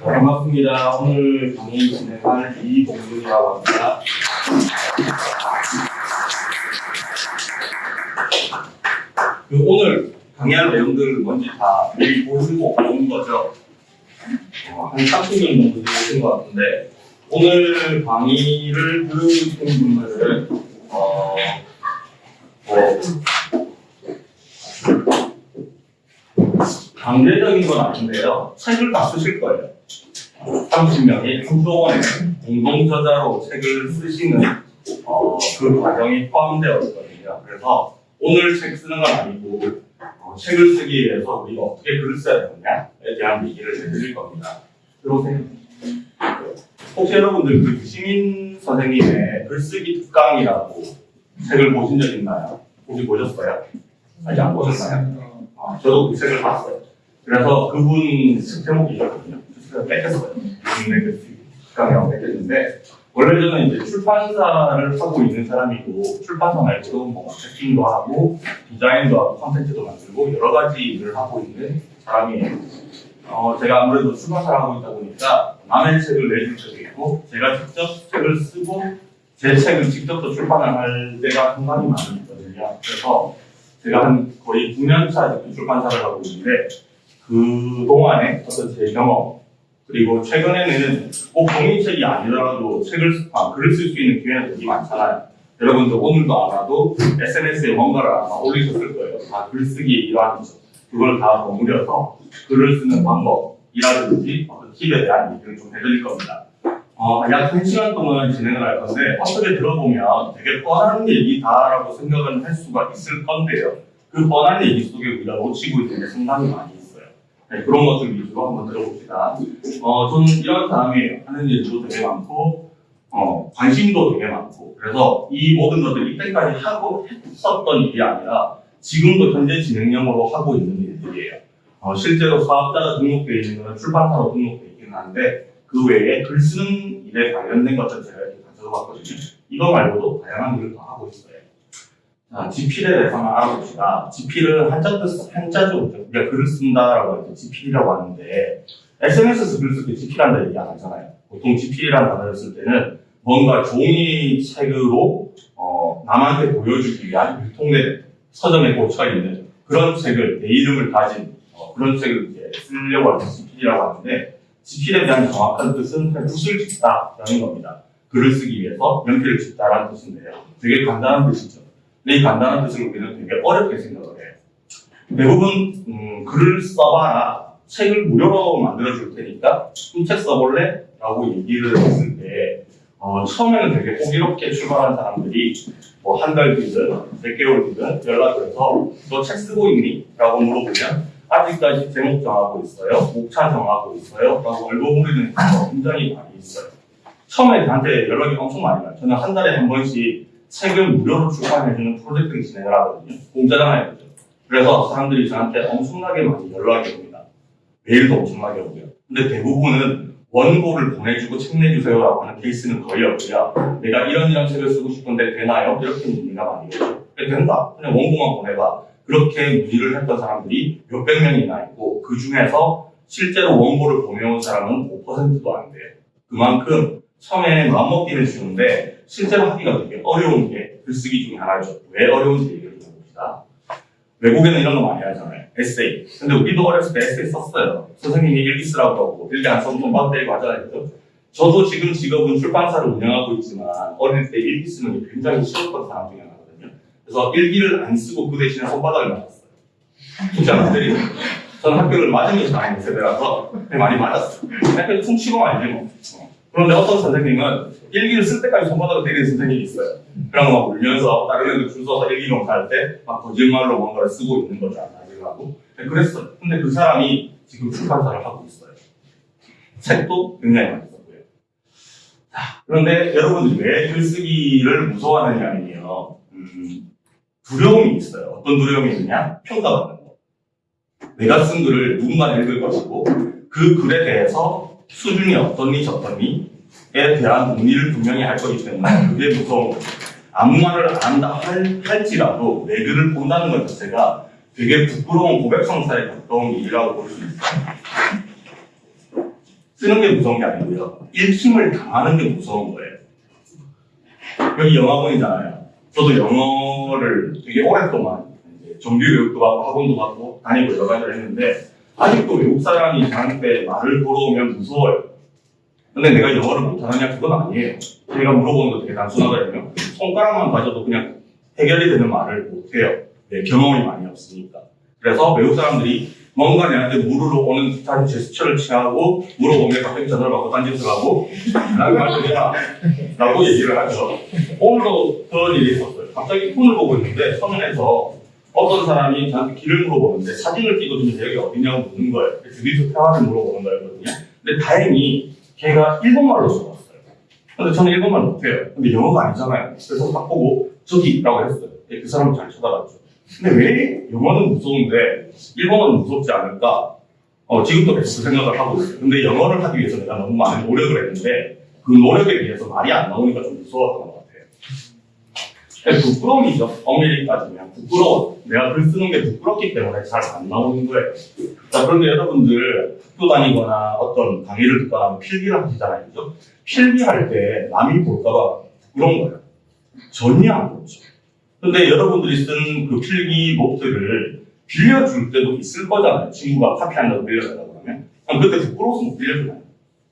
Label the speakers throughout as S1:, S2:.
S1: 네, 반갑습니다. 오늘 강의 진행할 이봉준이라고 합니다. 그 오늘 강의할 내용들 뭔지 다 미리 보시고 온 거죠? 어, 한 30명 정도 되신 것 같은데 오늘 강의를 들으신 분들은 어, 뭐 강제적인 건 아닌데요. 책을 다 쓰실 거예요. 30명이 한동안에 공동 저자로 책을 쓰시는 어, 그 과정이 포함되어 있거든요. 그래서 오늘 책 쓰는 건 아니고 어, 책을 쓰기 위해서 우리가 어떻게 글을 써야 되느냐에 대한 얘기를 해드릴 겁니다. 들어오세요. 혹시 여러분들 그 유시민 선생님의 글쓰기 특강이라고 책을 보신 적 있나요? 혹시 보셨어요? 아직 안 보셨나요? 아, 저도 그 책을 봤어요. 그래서 그분 책 제목이거든요. 그래서 뺏겼어요. 국내 글쓰기 특강이라고 뺏겼는데 원래 저는 이제 출판사를 하고 있는 사람이고 출판사 말고도 뭐 마케팅도 하고 디자인도 하고 컨텐츠도 만들고 여러 가지 일을 하고 있는 사람이에요. 어, 제가 아무래도 출판사를 하고 있다 보니까 남의 책을 내줄 때도 있고 제가 직접 책을 쓰고 제 책을 직접 또 출판을 할 때가 상당히 많이 있거든요. 그래서 제가 한 거의 9년 차 지금 출판사를 하고 있는데 그 동안에 어떤 제 경험 그리고 최근에는 꼭 종이책이 아니더라도 책을 쓰- 아, 글을 쓸 수 있는 기회는 되게 많잖아요. 여러분들 오늘도 알아도 SNS에 뭔가를 아마 올리셨을 거예요. 다 글쓰기의 일환이죠. 그걸 다 버무려서 글을 쓰는 방법이라든지 어떤 팁에 대한 얘기를 좀 해드릴 겁니다. 어, 약 1시간 동안 진행을 할 건데 어떻게 들어보면 되게 뻔한 얘기다라고 생각은 할 수가 있을 건데요. 그 뻔한 얘기 속에 우리가 놓치고 있는 게 상당히 많이. 네, 그런 것들 위주로 한번 들어봅시다. 어, 저는 이런 사람이에요. 하는 일도 되게 많고, 어, 관심도 되게 많고, 그래서 이 모든 것들 이때까지 하고 했었던 일이 아니라 지금도 현재 진행형으로 하고 있는 일들이에요. 어, 실제로 사업자가 등록되어 있는 것은 출판사로 등록되어 있기는 한데, 그 외에 글 쓰는 일에 관련된 것들 제가 이렇게 가져봤거든요. 이거 말고도 다양한 일을 더 하고 있어요. 자, 지필에 대해서 한번 알아봅시다. 지필은 한자 뜻, 한자죠. 우리가 글을 쓴다라고 할때 지필이라고 하는데, SNS에서 글 쓸때 지필한다 얘기 안 하잖아요. 보통 지필이라는 단어를 쓸 때는 뭔가 종이 책으로 어, 남한테 보여주기 위한 유통된 서점에 꽂혀 있는 그런 책을 내 이름을 가진 어, 그런 책을 이제 쓰려고 할때 지필이라고 하는데 지필에 대한 정확한 뜻은 붓을 짚다라는 겁니다. 글을 쓰기 위해서 연필을 짚다라는 뜻인데요. 되게 간단한 뜻이죠. 이 간단한 뜻을 우리는 되게 어렵게 생각을 해요. 대부분 음, 글을 써봐라. 책을 무료로 만들어줄 테니까 좀책 써볼래? 라고 얘기를 했을 때 어, 처음에는 되게 호기롭게 출발한 사람들이 뭐 한 달 뒤든 몇 개월 뒤든 연락을 해서 너 책 쓰고 있니? 라고 물어보면 아직까지 제목 정하고 있어요. 목차 정하고 있어요. 라고 얼버무리는 경우가 굉장히 많이 있어요. 처음에 저한테 연락이 엄청 많이 와요. 저는 한 달에 한 번씩 책을 무료로 출판해주는 프로젝트를 진행을 하거든요. 공짜잖아요. 그죠? 그래서 사람들이 저한테 엄청나게 많이 연락이 옵니다. 메일도 엄청나게 오고요. 근데 대부분은 원고를 보내주고 책 내주세요라고 하는 케이스는 거의 없고요. 내가 이런 이런 책을 쓰고 싶은데 되나요? 이렇게 문의가 많이 오죠. 네, 된다. 그냥 원고만 보내봐. 그렇게 문의를 했던 사람들이 몇백 명이나 있고 그 중에서 실제로 원고를 보내온 사람은 5%도 안 돼요. 그만큼 처음에 마음먹기는 쉬운데 실제로 하기가 되게 어려운 게 글쓰기 중에 하나죠. 왜 어려운지 얘기를 좀 해봅시다. 외국에는 이런 거 많이 하잖아요. 에세이. 근데 우리도 어렸을 때 에세이 썼어요. 선생님이 일기 쓰라고 하고 일기 안 써도 돈 받대고 하잖아요. 저도 지금 직업은 출판사를 운영하고 있지만 어릴 때 일기 쓰는 게 굉장히 싫었던 사람 중에 하나거든요. 그래서 일기를 안 쓰고 그 대신에 손바닥을 맞았어요. 진짜 안 때리고. 저는 학교를 맞으면서 다니는 세대라서 많이 맞았어요. 학교 퉁치고 말지 뭐. 어. 그런데 어떤 선생님은 일기를 쓸 때까지 손바닥을 때리는 선생님이 있어요. 그런 거막 울면서 다른 애들 줄 서서 일기로 갈때 막 거짓말로 뭔가를 쓰고 있는 거죠. 나중하고. 그랬어요. 근데 그 사람이 지금 출판사를 하고 있어요. 책도 굉장히 많이 썼고요. 자, 그런데 여러분들이 왜 글쓰기를 무서워하느냐면요. 음, 두려움이 있어요. 어떤 두려움이 있느냐? 평가받는 거. 내가 쓴 글을 누군가 읽을 것이고 그 글에 대해서 수준이 어떻니 저떻니에 대한 논의를 분명히 할 거기 때문에 그게 무서운. 아무 말을 안 한다 할, 할지라도 내 글을 본다는 것 자체가 되게 부끄러운 고백성사에 가까운 일이라고 볼 수 있어요. 쓰는 게 무서운 게 아니고요. 읽힘을 당하는 게 무서운 거예요. 여기 영어학원이잖아요. 저도 영어를 되게 오랫동안 정규 교육도 받고 학원도 받고 다니고 여러 가지를 했는데 아직도 외국 사람이 저한테 말을 걸어오면 무서워요. 근데 내가 영어를 못하느냐 그건 아니에요. 제가 물어보는 거 되게 단순하거든요. 손가락만 가져도 그냥 해결이 되는 말을 못해요. 네, 경험이 많이 없으니까. 그래서 외국 사람들이 뭔가 내한테 물으러 오는 듯한 제스처를 취하고 물어보면 갑자기 전화를 받고 딴짓을 하고 라고 할 때야 라고 얘기를 하죠. 오늘도 그런 일이 있었어요. 갑자기 폰을 보고 있는데 서면에서 어떤 사람이 저한테 길을 물어보는데 사진을 찍어주면서 여기 어디냐고 묻는 거예요. 그래서 주기수 태화를 물어보는 거였거든요. 근데 다행히 걔가 일본말로 써왔어요. 근데 저는 일본말 못해요. 근데 영어가 아니잖아요. 그래서 딱 보고 저기라고 했어요. 네, 그 사람을 잘 쳐다봤죠. 근데 왜 영어는 무서운데 일본어는 무섭지 않을까? 어, 지금도 계속 그 생각을 하고 있어요. 근데 영어를 하기 위해서 내가 너무 많은 노력을 했는데 그 노력에 비해서 말이 안 나오니까 좀 무서웠던 부끄러움이죠. 엄밀히 따지면 부끄러워. 내가 글 쓰는 게 부끄럽기 때문에 잘 안 나오는 거예요. 자, 그런데 여러분들 학교 다니거나 어떤 강의를 듣거나 필기를 하시잖아요. 그죠? 필기할 때 남이 볼까봐 부끄러운 거예요. 전혀 안 그렇죠. 근데 여러분들이 쓴 그 필기 노트를 빌려줄 때도 있을 거잖아요. 친구가 카피 한다고 빌려달라고 그러면. 그럼 그때 부끄러워서 못 빌려주나요?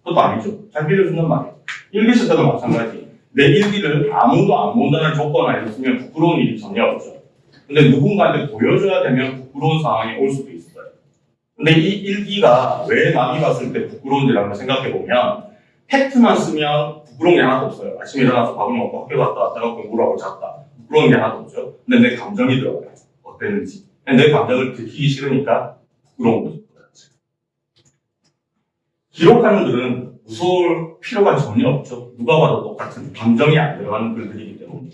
S1: 그것도 아니죠. 잘 빌려준단 말이에요. 일기 쓸 때도 마찬가지. 내 일기를 아무도 안 본다는 조건 쓰면 부끄러운 일이 전혀 없죠. 근데 누군가한테 보여줘야 되면 부끄러운 상황이 올 수도 있어요. 근데 이 일기가 왜 남이 봤을 때 부끄러운지를 한번 생각해 보면 팩트만 쓰면 부끄러운 게 하나도 없어요. 아침에 일어나서 밥을 먹고 학교 갔다 왔다가 공부를 하고 잤다. 부끄러운 게 하나도 없죠. 근데 내 감정이 들어가요. 어땠는지. 내 감정을 들키기 싫으니까 부끄러운 거죠. 기록하는 글은 무서울 필요가 전혀 없죠. 누가 봐도 똑같은 감정이 안 들어가는 글들이기 때문에.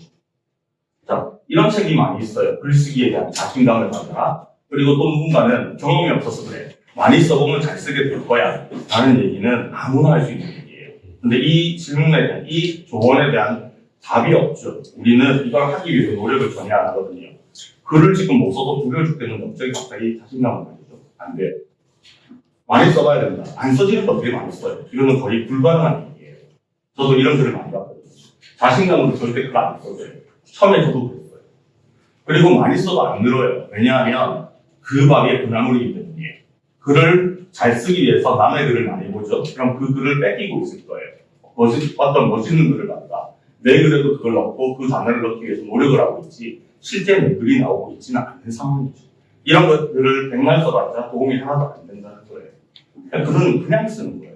S1: 자, 이런 책이 많이 있어요. 글쓰기에 대한 자신감을 가져라. 그리고 또 누군가는 경험이 없어서 그래. 많이 써보면 잘 쓰게 될 거야. 라는 얘기는 아무나 할 수 있는 얘기예요. 근데 이 질문에 대한, 이 조언에 대한 답이 없죠. 우리는 이걸 하기 위해서 노력을 전혀 안 하거든요. 글을 지금 못 써도 두려워 죽겠는데 갑자기 갑자기 자신감을 가지죠. 안 돼요. 많이 써봐야 된다. 안 써지는 거 되게 많이 써요. 이거는 거의 불가능한 얘기예요. 저도 이런 글을 많이 봤거든요. 자신감으로 절대 그거 안 써져요. 처음에 저도 그랬어요. 그리고 많이 써도 안 늘어요. 왜냐하면 그 밥이 그나물이기 때문이에요. 글을 잘 쓰기 위해서 남의 글을 많이 보죠. 그럼 그 글을 뺏기고 있을 거예요. 멋있, 어떤 멋있는 글을 갖다. 내 글에도 그걸 넣고 그 단어를 넣기 위해서 노력을 하고 있지 실제 내 글이 나오고 있지는 않는 상황이죠. 이런 것들을 백날 써봤자 도움이 하나도 안 된다는 거예요. 글은 그냥 쓰는 거예요.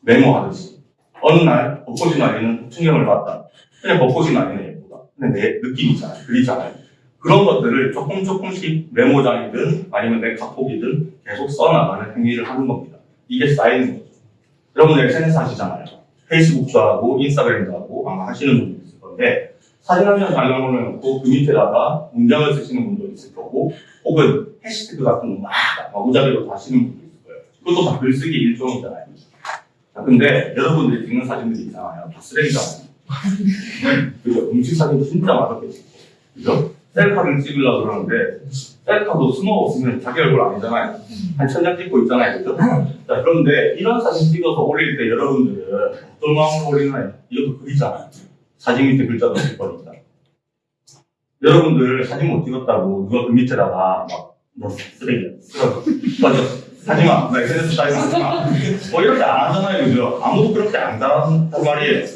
S1: 메모하듯이. 어느 날 벚꽃이 날리는 풍경을 봤다. 그냥 벚꽃이 날리는 예쁘다. 근데 내 느낌이잖아요. 글이잖아요. 그런 것들을 조금 조금씩 메모장이든 아니면 내 카톡이든 계속 써나가는 행위를 하는 겁니다. 이게 쌓이는 거죠. 여러분들 SNS 하시잖아요. 페이스북도 하고 인스타그램도 하고 아마 하시는 분도 있을 건데 사진 한 장잘 올려놓고 그 밑에다가 문장을 쓰시는 분도 있을 거고 혹은 해시태그 같은 거 막 마구잡이로 다시는 분도. 그것도 다 글쓰기 일종이잖아요. 자, 근데 여러분들이 찍는 사진들이 있잖아요. 다 쓰레기잖아요. 그죠? 음식 사진 진짜 맛없게 찍고. 그죠? 셀카를 찍으려고 그러는데 셀카도 스노 없으면 자기 얼굴 아니잖아요. 한 천장 찍고 있잖아요. 그죠? 자, 그런데 이런 사진 찍어서 올릴 때 여러분들은 어떤 마음으로 올리나요? 이것도 글이잖아요. 사진 밑에 글자도 쓸 거니까. 여러분들 사진 못 찍었다고 누가 그 밑에다가 막, 너 쓰레기야. 쓰라고. 맞아. 하지마. 나 SNS 따위 하지 마. 뭐 이렇게 안 하잖아요. 그죠? 아무도 그렇게 안 잘한단 말이에요.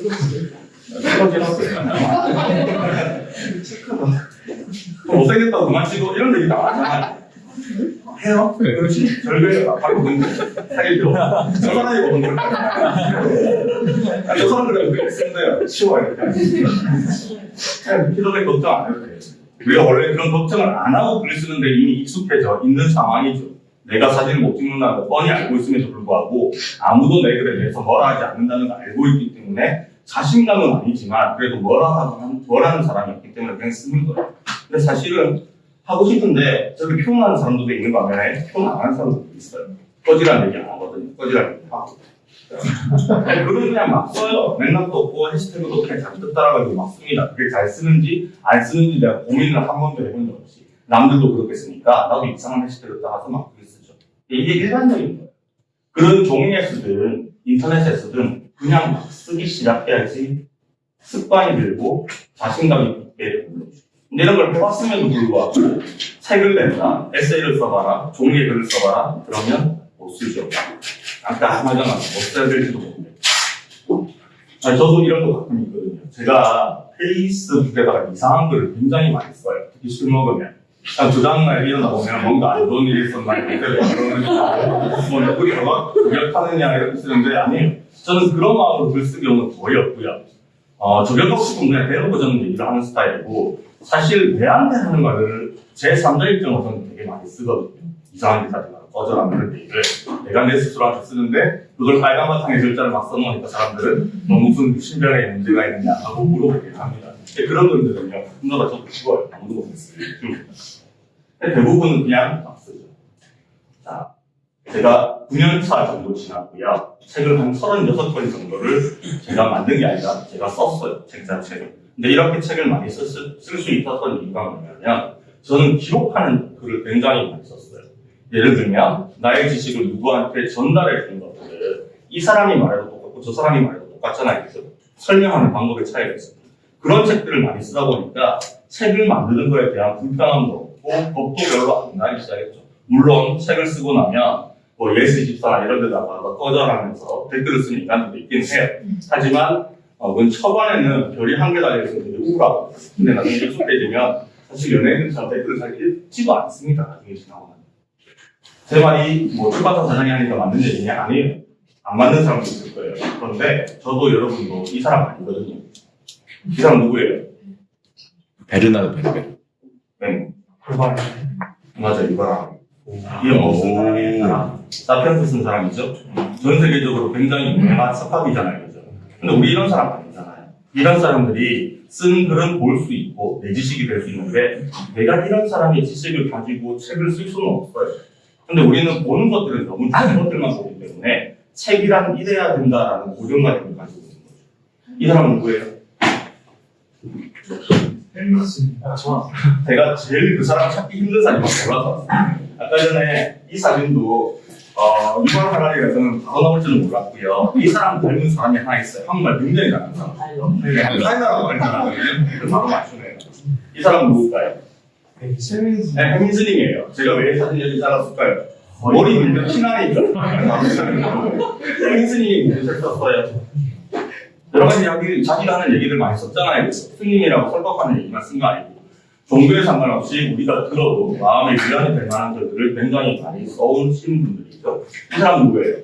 S1: 또 못생겼다고 그만 치고 이런 얘기 다 하잖아요. 해요? 그렇지. 절벽에 바로 근데 사귀죠. 저 사람이 보는 걸 아, 저 사람들은. 치워 이렇게. 그냥 피도에 걱정 안 해도 돼요. 우리가 원래 그런 걱정을 안 하고 글 쓰는데 이미 익숙해져 있는 상황이죠. 내가 사진을 못 찍는다는 걸 뻔히 알고 있음에도 불구하고 아무도 내 글에 대해서 뭐라 하지 않는다는 걸 알고 있기 때문에 자신감은 아니지만 그래도 뭐라 하는, 뭐라는 사람이 있기 때문에 그냥 쓰는 거예요. 근데 사실은 하고 싶은데 저기 표현하는 사람들도 있는 반면에 표현 안 하는 사람들도 있어요. 꺼지라는 얘기 안 하거든요. 꺼지라는 얘기 하고. 글은 그냥 막 써요. 맥락도 없고 해시태그도 그냥 잔뜩 따라가지고 막 씁니다. 그게 잘 쓰는지 안 쓰는지 내가 고민을 한 번도 해본 적 없이. 남들도 그렇게 쓰니까 나도 이상한 해시태그 따라서 막 글을 쓰죠. 이게 일반적인 거예요. 그런 종이에 쓰든 인터넷에서든 그냥 막 쓰기 시작해야지 습관이 들고 자신감이 붙게. 근데 이런 걸 해봤음에도 불구하고 책을 낸다, 에세이를 써봐라, 종이에 글을 써봐라 그러면 못 쓰죠. 아까 하나잖아 못 써야 될지도 모르겠고 아니, 저도 이런 거 가끔 있거든요. 제가 페이스북에다가 이상한 글을 굉장히 많이 써요. 특히 술 먹으면. 한두 다음날 일어나 보면 뭔가 안 좋은 일이 있었나 그때도 그러는 뭐 누구리 너가 공격하느냐 이렇게 쓰는데 아니에요. 저는 그런 마음으로 글 쓰기 경우는 거의 없고요. 어, 저격하고 싶으면 그냥 대놓고 저는 얘기를 하는 스타일이고 사실 내한테 하는 말을 제 3자 입장으로서는 되게 많이 쓰거든요. 이상한 짓 하지 마라. 꺼져라 그런 얘기를 내가 내 스스로한테 쓰는데 그걸 빨간 바탕에 글자를 막 써놓으니까 사람들은 너 무슨 신변에 문제가 있느냐 하고 물어보긴 합니다. 근데 그런 분들은요, 분노가 좀 죽어요. 아무도 못했어요. 대부분은 그냥 막 쓰죠. 자, 제가 9년차 정도 지났고요. 책을 한 36권 정도를 제가 만든 게 아니라 제가 썼어요. 책 자체를. 근데 이렇게 책을 많이 쓸 수 있었던 이유가 뭐냐면 저는 기록하는 글을 굉장히 많이 썼어요. 예를 들면 나의 지식을 누구한테 전달해 주는 것들을 이 사람이 말해도 똑같고 저 사람이 말해도 똑같잖아요. 그죠? 설명하는 방법의 차이가 있어요. 그런 책들을 많이 쓰다 보니까 책을 만드는 거에 대한 불편함도 없고 겁도 별로 안 나기 시작했죠. 물론 책을 쓰고 나면 뭐 예스24나 이런 데다가 꺼져라면서 댓글을 쓰는 인간들도 있긴 해요. 하지만 어, 그건 초반에는 별이 한 개 달려있어서 되게 우울하고 근데 나중에 익숙해지면 사실 연예인들처럼 댓글을 잘 읽지도 않습니다. 나중에 지나고 나면. 제 말이 뭐 출판사 사장이 하니까 맞는 얘기냐? 아니에요. 안 맞는 사람도 있을 거예요. 그런데 저도 여러분도 이 사람 아니거든요. 이 사람 누구예요?
S2: 베르나르 베르베르.
S1: 네. 맞아, 이거랑. 이거 쓴 사람이 사람. 사피엔스 쓴 사람이죠. 전 세계적으로 굉장히 유명한 석학이잖아요. 그죠? 근데 우리 이런 사람 아니잖아요. 이런 사람들이 쓴 글은 볼 수 있고 내 지식이 될 수 있는데 내가 이런 사람의 지식을 가지고 책을 쓸 수는 없어요. 근데 우리는 보는 것들은 너무 좋은 것들만 보기 때문에 책이란 이래야 된다라는 고정관념을 가지고 있는 거죠. 이 사람은 누구예요?
S3: 아, 좋아.
S1: 제가 제일 그 사람 찾기 힘든 사람이 골라서 왔어요. 아까 전에 이 사진도 어, 이번 하나리에서는 바로 나올 줄은 몰랐고요. 이 사람 닮은 사람이 하나 있어요. 한국말 굉장히 잘하는 사람. 네, 타이나라고 할 사람이에요. 그래서 바로 맞추네요. 이 사람은 누굴까요?
S3: 네.
S1: 네, henry 제가 왜 사진 여기 잘랐을까요? 머리 밀면 무슨 책 썼어요? 여러 가지 이야기, 자기가 하는 얘기를 많이 썼잖아요. 스님이라고 설법하는 얘기만 쓴 거 아니고. 종교에 상관없이 우리가 들어도 마음에 위안이 될 만한 글들을 굉장히 많이 써오신 분들이죠. 이 사람 누구예요?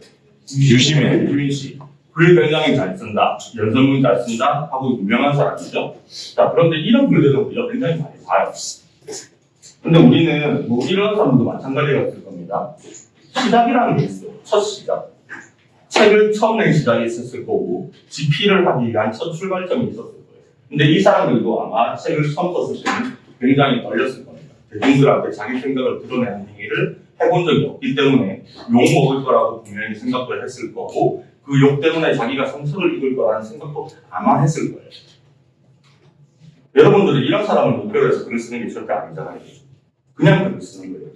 S2: 유시민.
S1: 유민 씨. 글 굉장히 잘 쓴다. 연설문 잘 쓴다. 하고 유명한 사람이죠. 자, 그런데 이런 글들을 우리가 굉장히 많이 봐요. 근데 우리는 뭐 이런 사람도 마찬가지였 을 겁니다. 시작이라는 게 있어요. 첫 시작. 책을 처음 낸 시작이 있었을 거고, 집필을 하기 위한 첫 출발점이 있었을 거예요. 근데 이 사람들도 아마 책을 처음 썼을 때는 굉장히 떨렸을 겁니다. 대중들한테 자기 생각을 드러내는 행위를 해본 적이 없기 때문에 욕 먹을 거라고 분명히 생각을 했을 거고, 그 욕 때문에 자기가 상처를 입을 거라는 생각도 아마 했을 거예요. 여러분들은 이런 사람을 목표로 해서 글을 쓰는 게 절대 아니잖아요. 그냥 글을 쓰는 거예요.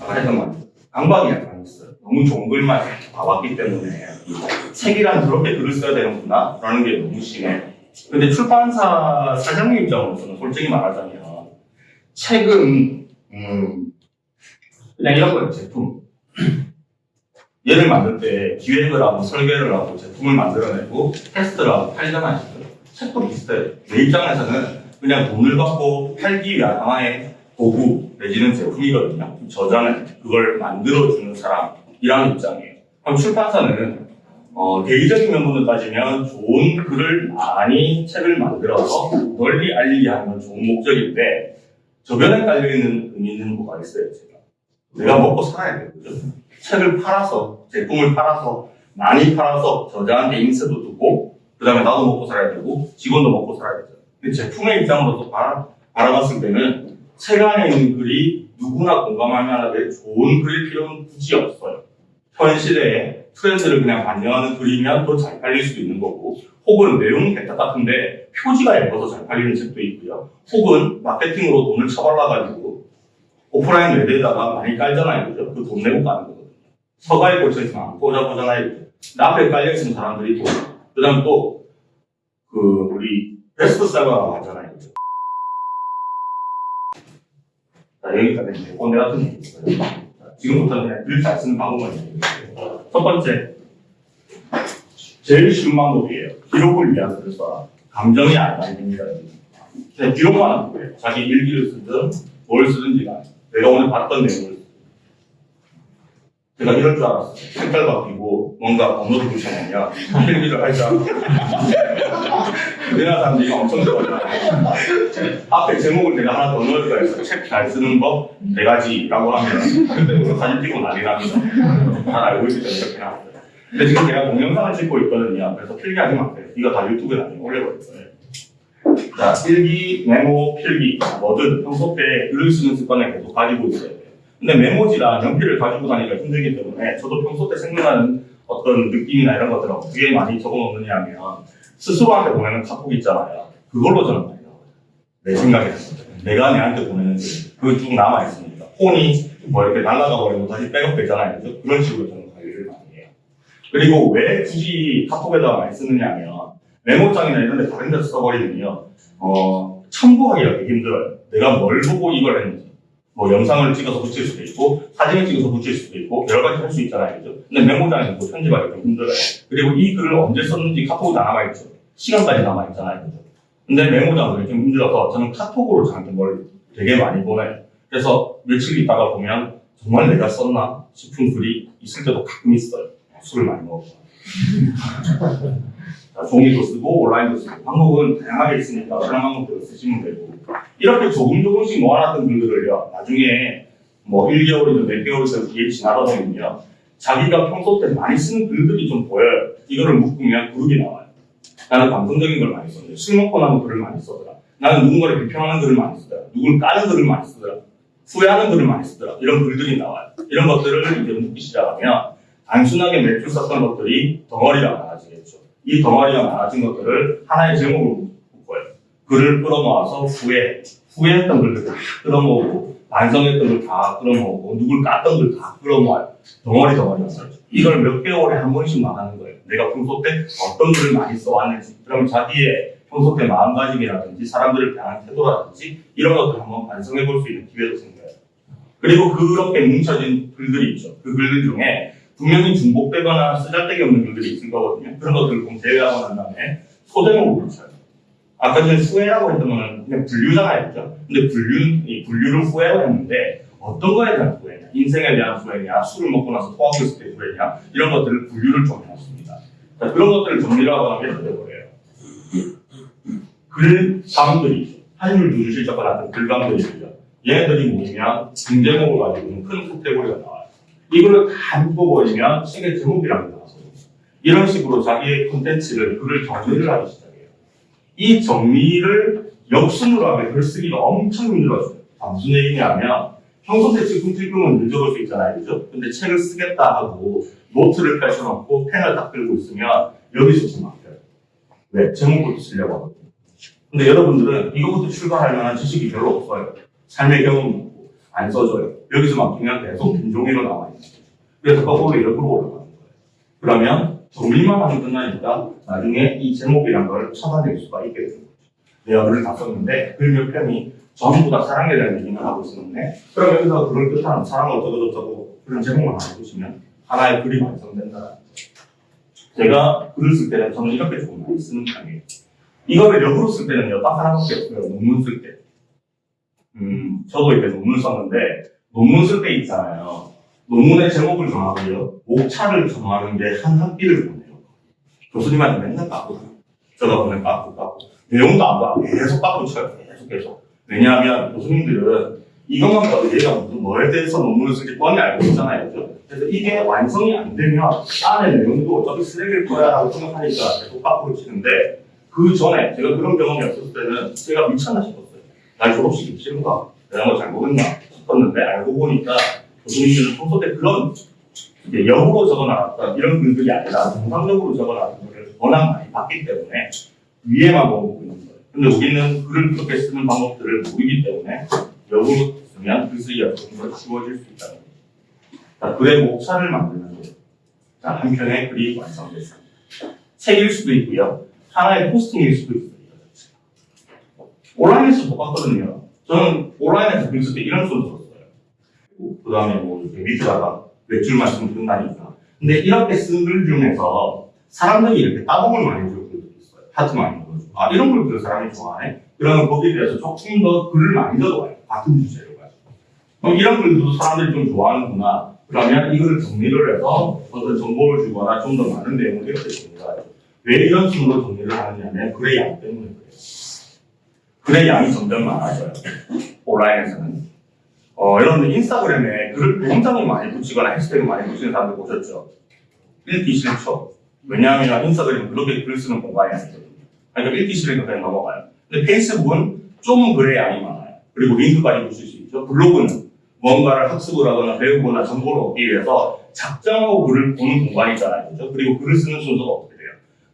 S1: 아까 했던 말. 강박이 약간 있어요. 너무 좋은 글만 봐왔기 때문에 책이란 저렇게 글을 써야 되는구나 라는 게 너무 심해. 근데 출판사 사장님 입장으로서는 솔직히 말하자면 책은 음, 그냥 이런 거예요. 제품. 얘를 만들 때 기획을 하고 설계를 하고 제품을 만들어내고 테스트를 하고 팔잖아요. 책도 비슷해요. 내 입장에서는 그냥 돈을 받고 팔기 위한 하나의 도구 내지는 제품이거든요. 저자는 그걸 만들어주는 사람이라는 입장이에요. 그럼 출판사는 어, 대의적인 면모를 따지면 좋은 글을 많이 책을 만들어서 널리 알리게 하는 건 좋은 목적인데 저변에 깔려있는 의미는 뭐가 있어요, 제가. 내가 먹고 살아야 그죠? 책을 팔아서, 제품을 팔아서, 많이 팔아서 저자한테 인쇄도 두고, 그 다음에 나도 먹고 살아야 되고, 직원도 먹고 살아야 되죠. 근데 제품의 입장으로서 바라, 바라봤을 때는 책 안에 있는 글이 누구나 공감할 만하게 좋은 글일 필요는 굳이 없어요. 현 시대에 트렌드를 그냥 반영하는 글이면 더 잘 팔릴 수도 있는 거고, 혹은 내용은 개딱 같은데 표지가 예뻐서 잘 팔리는 책도 있고요. 혹은 마케팅으로 돈을 쳐발라가지고 오프라인 외대에다가 많이 깔잖아요. 그죠? 그 돈 내고 까는 거거든요. 서가에 꽂혀 있으면 안 꽂아보잖아요. 앞에 깔려 있는 사람들이 있고, 그 다음 또, 그, 우리, 베스트셀러라고 하잖아요. 자, 여기까지 이제 꼰대 같은 얘기고요. 자, 지금부터는 그냥 글 잘 쓰는 방법을 얘기해요. 첫 번째, 제일 쉬운 방법이에요. 기록을 위한 글을 써라. 감정이 안 됩니다. 그냥 기록만 하는 거예요. 자기 일기를 쓰든 뭘 쓰든지 간에 내가 오늘 봤던 내용을 제가 이럴 줄 알았어요. 색깔 바뀌고 뭔가 번호를 붙여내면 필기를 할 줄 알았어요. 우리나라 사람들이 엄청 좋아해요. 앞에 제목을 내가 하나 더 넣을 거야 해서 책 잘 쓰는 법 네 가지라고 하면 그때부터 사진 찍고 난리 납니다. 잘 알고 있기 때문에 이렇게 나왔어요. 근데 지금 제가 동영상을 찍고 있거든요. 그래서 필기하지 마세요. 이거 다 유튜브에 나중에 올려버릴 거예요. 자, 일기, 메모, 필기, 뭐든 평소 때 글을 쓰는 습관을 계속 가지고 있어야 돼요. 근데 메모지랑 연필을 가지고 다니기가 힘들기 때문에 저도 평소 때 생각나는 어떤 느낌이나 이런 것들을 어떻게 많이 적어 놓느냐 하면 스스로한테 보내는 카톡 있잖아요. 그걸로 저는 많이 나와요. 내 생각에. 내가 내한테 보내는 글. 그거 쭉 남아있으니까. 폰이 뭐 이렇게 날아가 버리고 다시 백업되잖아요. 그죠? 그런 식으로 저는 관리를 많이 해요. 그리고 왜 굳이 카톡에다가 많이 쓰느냐 하면 메모장이나 이런 데 다른 데서 써버리면요. 어, 참고하기가 되게 힘들어요. 내가 뭘 보고 이걸 했는지. 뭐 영상을 찍어서 붙일 수도 있고, 사진을 찍어서 붙일 수도 있고, 여러 가지 할 수 있잖아요. 그죠? 근데 메모장에서 뭐 편집하기 좀 힘들어요. 그리고 이 글을 언제 썼는지 다 남아있죠. 시간까지 남아있잖아요. 그죠? 근데 메모장은 좀 힘들어서 저는 카톡으로 저한테 뭘 되게 많이 보내요. 그래서 며칠 있다가 보면 정말 내가 썼나 싶은 글이 있을 때도 가끔 있어요. 술을 많이 먹어서. 자, 종이도 쓰고 온라인도 쓰고 방법은 다양하게 있으니까 그런 방법들을 쓰시면 되고. 이렇게 조금 조금씩 모아놨던 글들을요 나중에 뭐 1개월이든 몇 개월이든 뒤에 지나다 보면요 자기가 평소 때 많이 쓰는 글들이 좀 보여요. 이거를 묶으면 그룹이 나와요. 나는 감성적인 걸 많이 썼는데 술 먹고 나면 글을 많이 쓰더라. 나는 누군가를 비평하는 글을 많이 쓰더라. 누굴 까는 글을 많이 쓰더라. 후회하는 글을 많이 쓰더라. 이런 글들이 나와요. 이런 것들을 이제 묶기 시작하면 단순하게 몇줄 썼던 것들이 덩어리가 많아지겠죠 이 덩어리가 많아진 것들을 하나의 제목으로 묶어요. 글을 끌어모아서 후회, 후회했던 글들 다 끌어모으고, 반성했던 글다 끌어모으고, 누굴 깠던 글다 끌어모아요. 덩어리 덩어리 였어요 이걸 몇 개월에 한 번씩만 하는 거예요. 내가 평소 때 어떤 글을 많이 써왔는지, 그럼 자기의 평소 때 마음가짐이라든지, 사람들을 대하는 태도라든지, 이런 것들을 한번 반성해 볼 수 있는 기회도 생겨요. 그리고 그렇게 뭉쳐진 글들이 있죠. 그 글들 중에 분명히 중복되거나 쓰잘데기 없는 글들이 있을 거거든요. 그런 것들을 좀 제외하고 난 다음에 소제목을 붙여요. 아까 전에 후회라고 했던 거는 그냥 분류잖아요. 그죠? 근데 분류, 이 분류를 후회라고 했는데 어떤 거에 대한 후회냐? 인생에 대한 후회냐? 술을 먹고 나서 토하고 있을 때 후회냐? 이런 것들을 분류를 좀 해놨습니다. 자, 그런 것들을 정리를 하고 나면 이렇게 돼버려요. 글감들이 있죠. 한줄 두줄 실적과 같은 글감들이 있죠. 얘네들이 모이면 중제목을 가지고 큰 카테고리가 나와요. 이거를 다 묶어버리면 책의 나왔어요. 이런 식으로 자기의 콘텐츠를, 글을 정리를 하기 시작해요. 이 정리를 역순으로 하면 글 쓰기가 엄청 힘들어져요. 아, 무슨 얘기냐면, 평소 때 찔끔찔끔은 늘 적을 수 있잖아요. 그죠? 근데 책을 쓰겠다 하고, 노트를 펼쳐놓고, 펜을 딱 들고 있으면, 여기서 좀 막혀요. 왜? 제목부터 쓰려고 하거든요. 근데 여러분들은 이거부터 출발할 만한 지식이 별로 없어요. 삶의 경험이 없고, 안 써져요. 여기서 막히면 계속 빈종이로 나와 있는 거죠. 그래서 거꾸로 이렇게 올라가는 거예요. 그러면 정리만 하면 끝나니까 나중에 이 제목이란 걸 찾아낼 수가 있게 되는 거죠. 내가 글을 다 썼는데 글 몇 편이 전부 다 사랑에 대한 얘기만 하고 있었는데 그럼 여기서 글을 뜻하는 사랑을 어쩌고저쩌고 그런 제목만 하나 보시면 하나의 글이 완성된다는. 제가 글을 쓸 때는 저는 이렇게 조금 많이 쓰는 편이에요. 이거를 역으로 쓸 때는요, 딱 하나밖에 없어요. 논문 쓸 때. 음, 저도 이렇게 논문 썼는데, 논문 쓸 때 있잖아요. 논문의 제목을 정하고요. 목차를 정하는 게 한 학기를 보내요. 교수님한테 맨날 제가 보내 깎고 깎고. 내용도 안 봐. 계속 깎고 쳐요. 계속 계속. 왜냐하면 교수님들은 이것만 봐도 얘가 무슨 뭐에 대해서 논문을 쓸지 뻔히 알고 있잖아요. 그래서 이게 완성이 안 되면 안에 내용도 어차피 쓰레기일 거야 라고 생각하니까 계속 깎고 치는데 그 전에 제가 그런 경험이 없었을 때는 제가 미쳤나 싶었어요. 날 졸업시키기 싫은가? 내가 뭐 잘못했나 싶었는데 알고 보니까 교수님들은 평소 때 그런 이제 역으로 적어놨던 이런 글들이 아니라 정상적으로 적어놨던 글을 워낙 많이 봤기 때문에 위에만 보고 있는 거예요. 근데 우리는 글을 그렇게 쓰는 방법들을 모르기 때문에 역으로 쓰면 글쓰기가 조금 더 쉬워질 수 있다는 거예요. 자, 글의 목차를 만드는 데 자, 한 편의 글이 완성됐습니다. 책일 수도 있고요. 하나의 포스팅일 수도 있어요. 온라인에서 똑같거든요. 저는 온라인에서 글쓸때 이런 순서 썼어요. 그 다음에 뭐 밑에다가 몇줄 말씀 든다니까. 근데 이렇게 쓴글 중에서 사람들이 이렇게 따봉을 많이 줄 글도 있어요. 하트 많이 넣어주고. 아, 이런 글들 사람이 좋아하네? 그러면 거기에 대해서 조금 더 글을 많이 넣어와요. 같은 주제로 가지고. 그럼 이런 글도 사람들이 좀 좋아하는구나. 그러면 이거를 정리를 해서 어떤 정보를 주거나 좀 더 많은 내용을 이렇게 정리를 하죠. 왜 이런 식으로 정리를 하느냐면 글의 양 때문에. 글의 양이 점점 많아져요. 온라인에서는. 어, 여러분들 인스타그램에 글을 굉장히 많이 붙이거나 해시태그 많이 붙이는 사람들 보셨죠? 읽기 싫죠. 왜냐하면 인스타그램은 그렇게 글 쓰는 공간이 아니거든요. 그러니까 읽기 싫으니까 그냥 넘어가요. 근데 페이스북은 좀 글의 양이 많아요. 그리고 링크까지 붙일 수 있죠. 블로그는 뭔가를 학습을 하거나 배우거나 정보를 얻기 위해서 작정하고 글을 보는 공간이잖아요. 그죠? 그리고 글을 쓰는 순서가 어떻게 돼요?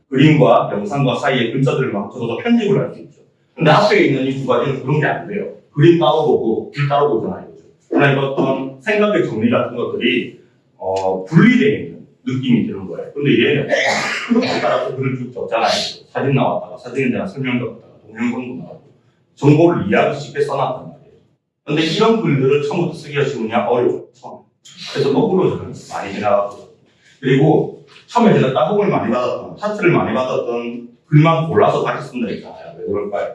S1: 그림과 영상과 사이에 글자들을 막 적어서 편집을 할 수 있죠. 근데 앞에 있는 이 두 가지는 그런 게 안 돼요. 그림 따로 보고 글 따로 보잖아요. 그러니까 어떤 생각의 정리 같은 것들이 어, 분리되어 있는 느낌이 드는 거예요. 근데 얘는 따라서 글을 쭉 적잖아요. 사진 나왔다가 사진에 대한 설명 적었다가 동영상도 나오고 정보를 이해하기 쉽게 써놨단 말이에요. 근데 이런 글들을 처음부터 쓰기가 쉬우냐? 어려워요. 처음. 그래서 거꾸로 저는 많이 지나갔고 그리고 처음에 제가 따봉을 많이 받았던, 차트를 많이 받았던 글만 골라서 다시 쓴다 했잖아요. 왜 그럴까요?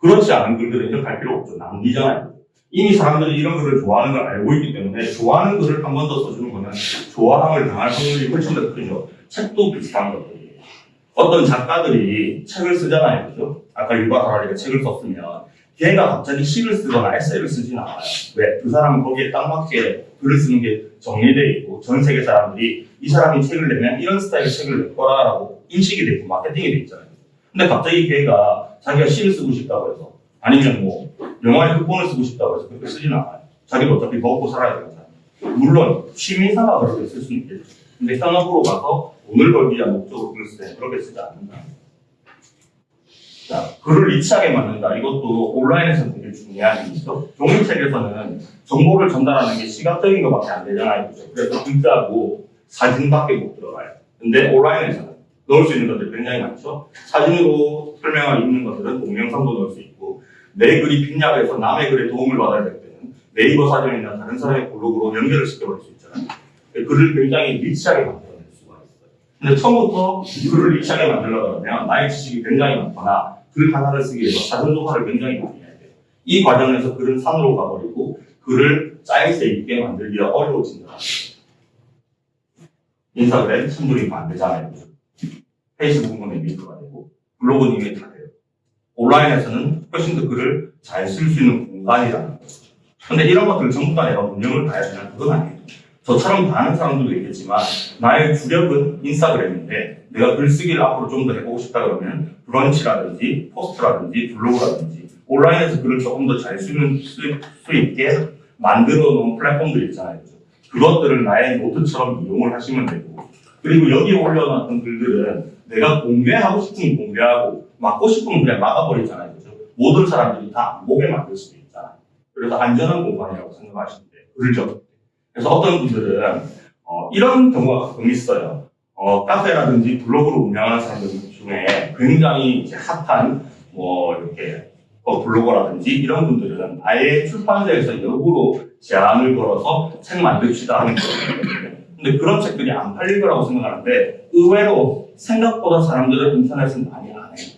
S1: 그렇지 않은 글들은 이렇게 할 필요 없죠. 낭비잖아요. 이미 사람들이 이런 글을 좋아하는 걸 알고 있기 때문에 좋아하는 글을 한 번 더 써주는 거는 좋아함을 당할 확률이 훨씬 더 크죠. 책도 비슷한 것들이에요. 어떤 작가들이 책을 쓰잖아요. 그죠? 아까 유바 하라리가 책을 썼으면 걔가 갑자기 시를 쓰거나 에세이를 쓰진 않아요. 왜? 그 사람은 거기에 딱 맞게 글을 쓰는 게 정리되어 있고 전 세계 사람들이 이 사람이 책을 내면 이런 스타일의 책을 낼 거라라고 인식이 되고 마케팅이 돼 있잖아요. 근데 갑자기 걔가 자기가 시를 쓰고 싶다고 해서 아니면 뭐 영화의 극본을 쓰고 싶다고 해서 그렇게 쓰진 않아요. 자기가 어차피 먹고 살아야 되잖아요. 물론 취미삼아 그렇게 쓸 수는 있겠죠. 근데 현업으로 가서 돈을 벌기 위한 목적으로 쓰면 그렇게 쓰지 않는다. 자, 글을 리치하게 만든다. 이것도 온라인에서 되게 중요한 일이죠. 종이책에서는 정보를 전달하는 게 시각적인 것밖에 안 되잖아요. 그래서 글자하고 사진밖에 못 들어가요. 근데 온라인에서는 넣을 수 있는 것들이 굉장히 많죠. 사진으로 설명할 있는 것들은 동영상도 넣을 수 있고 내 글이 빈약해서 남의 글에 도움을 받아야 될 때는 네이버 사전이나 다른 사람의 블로그로 연결을 시켜버릴 수 있잖아요. 글을 굉장히 리치하게 만들어낼 수가 있어요. 근데 처음부터 글을 리치하게 만들려고 하면 나의 지식이 굉장히 많거나 글 하나를 쓰기 위해서 사전 조사를 굉장히 많이 해야 돼요. 이 과정에서 글은 산으로 가버리고 글을 짜임새 있게 만들기가 어려워진다. 인스타그램 안 되잖아요. 페이스북은 링크가 되고 블로그는 이미 다 돼요. 온라인에서는 훨씬 더 글을 잘 쓸 수 있는 공간이라는 거죠. 근데 이런 것들을 전부 다 내가 운영을 다 해야 되는 그건 아니에요. 저처럼 다 하는 사람들도 있겠지만 나의 주력은 인스타그램인데 내가 글쓰기를 앞으로 좀 더 해보고 싶다 그러면 브런치라든지 포스트라든지 블로그라든지 온라인에서 글을 조금 더 잘 쓰는 수, 수 있게 만들어 놓은 플랫폼들 있잖아요. 그것들을 나의 노트처럼 이용을 하시면 되고 그리고 여기에 올려놨던 글들은 내가 공개하고 싶으면 공개하고 막고 싶으면 그냥 막아버리잖아요. 그죠? 모든 사람들이 다 안 보게 만들 수도 있잖아요. 그래서 안전한 공간이라고 적을 때. 그래서 어떤 분들은 어, 이런 경우가 가끔 있어요. 어, 카페라든지 블로그를 운영하는 사람들 중에 굉장히 이제 핫한 뭐 이렇게 어, 블로거라든지 이런 분들은 아예 출판사에서 역으로 제안을 걸어서 책 만듭시다 하는 거거든요. 근데 그런 책들이 안 팔릴 거라고 생각하는데 의외로 생각보다 사람들은 인터넷은 많이 안 해요.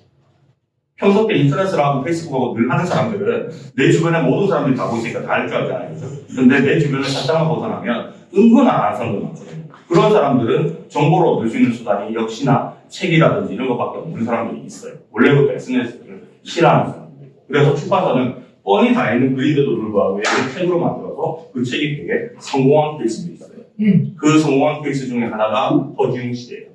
S1: 평소 때 인터넷을 하고 페이스북하고 늘 하는 사람들은 내 주변에 모든 사람들이 다 보니까 다 알 줄 알잖아요. 그죠? 근데 내 주변을 살짝만 벗어나면 은근 안 하는 사람들 많거든요. 그런 사람들은 정보를 얻을 수 있는 수단이 역시나 책이라든지 이런 것밖에 없는 사람들이 있어요. 원래부터 SNS를 싫어하는 사람들. 그래서 출판사는 뻔히 다 있는 글인데도 불구하고 얘를 책으로 만들어서 그 책이 되게 성공한 케이스도 있어요.
S3: 음.
S1: 그 성공한 케이스 중에 하나가 허지웅 씨예요.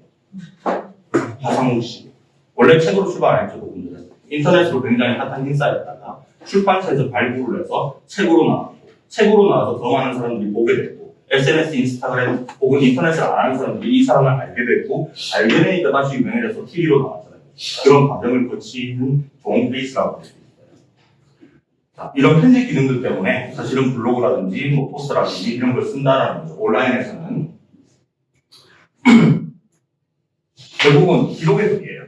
S1: 하상우 씨. 원래 책으로 출발 안 했죠, 그분들은. 인터넷으로 굉장히 핫한 인싸였다가 출판사에서 발굴을 해서 책으로 나왔고, 책으로 나와서 더 많은 사람들이 보게 됐고, SNS, 인스타그램 혹은 인터넷을 안 하는 사람들이 이 사람을 알게 됐고, 알게 되니까 다시 유명해져서 TV로 나왔잖아요. 그런 과정을 거치는 좋은 케이스라고 볼수 있어요. 자, 이런 편집 기능들 때문에 사실은 블로그라든지 뭐 포스트라든지 이런 걸 쓴다라는 거죠. 온라인에서는. 결국은 기록의 글이에요.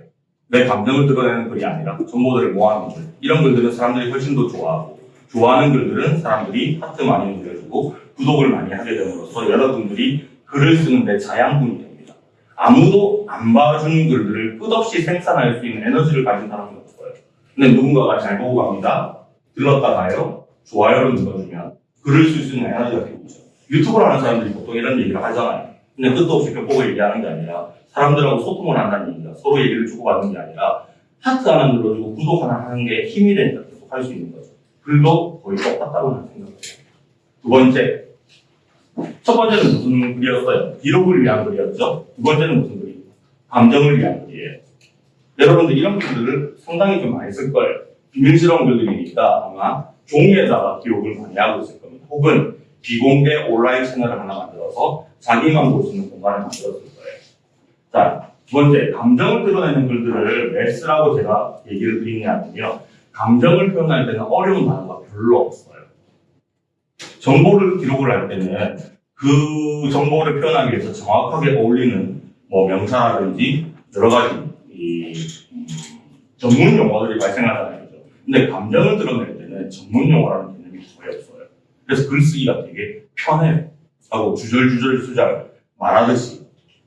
S1: 내 감정을 드러내는 글이 아니라 정보들을 모아놓은 글. 이런 글들은 사람들이 훨씬 더 좋아하고, 좋아하는 글들은 사람들이 하트 많이 눌러주고, 구독을 많이 하게 됨으로써 여러분들이 글을 쓰는데 자양분이 됩니다. 아무도 안 봐주는 글들을 끝없이 생산할 수 있는 에너지를 가진 사람은 없어요. 근데 누군가가 잘 보고 갑니다. 들렀다 가요. 좋아요를 눌러주면 글을 쓸 수 있는 에너지가 생기죠. 유튜브를 하는 사람들이 보통 이런 얘기를 하잖아요. 근데 끝도 없이 벽보고 얘기하는 게 아니라 사람들하고 소통을 한다는 얘기가 서로 얘기를 주고받는 게 아니라 하트 하나 눌러주고 구독 하나 하는 게 힘이 되니까 계속 할 수 있는 거죠. 글도 거의 똑같다고 저는 생각해요. 두 번째. 첫 번째는 무슨 글이었어요? 기록을 위한 글이었죠. 두 번째는 무슨 글이에요? 감정을 위한 글이에요. 여러분들 이런 글들을 상당히 좀 많이 쓸 거예요. 비밀스러운 글들이니까 아마 종이에다가 기록을 많이 하고 있을 겁니다. 혹은 비공개 온라인 채널을 하나 만들어서 자기만 볼 수 있는 공간을 만들었을 거예요. 자, 두 번째, 감정을 드러내는 글들을 왜 쓰라고 제가 얘기를 드리냐면요. 감정을 표현할 때는 어려운 단어가 별로 없어요. 정보를 기록을 할 때는 그 정보를 표현하기 위해서 정확하게 어울리는 뭐 명사라든지 여러 가지 이 음, 전문 용어들이 발생하잖아요. 근데 감정을 드러낼 때는 전문 용어라는 개념이 거의 없어요. 그래서 글쓰기가 되게 편해요. 하고 주절주절 수절 말하듯이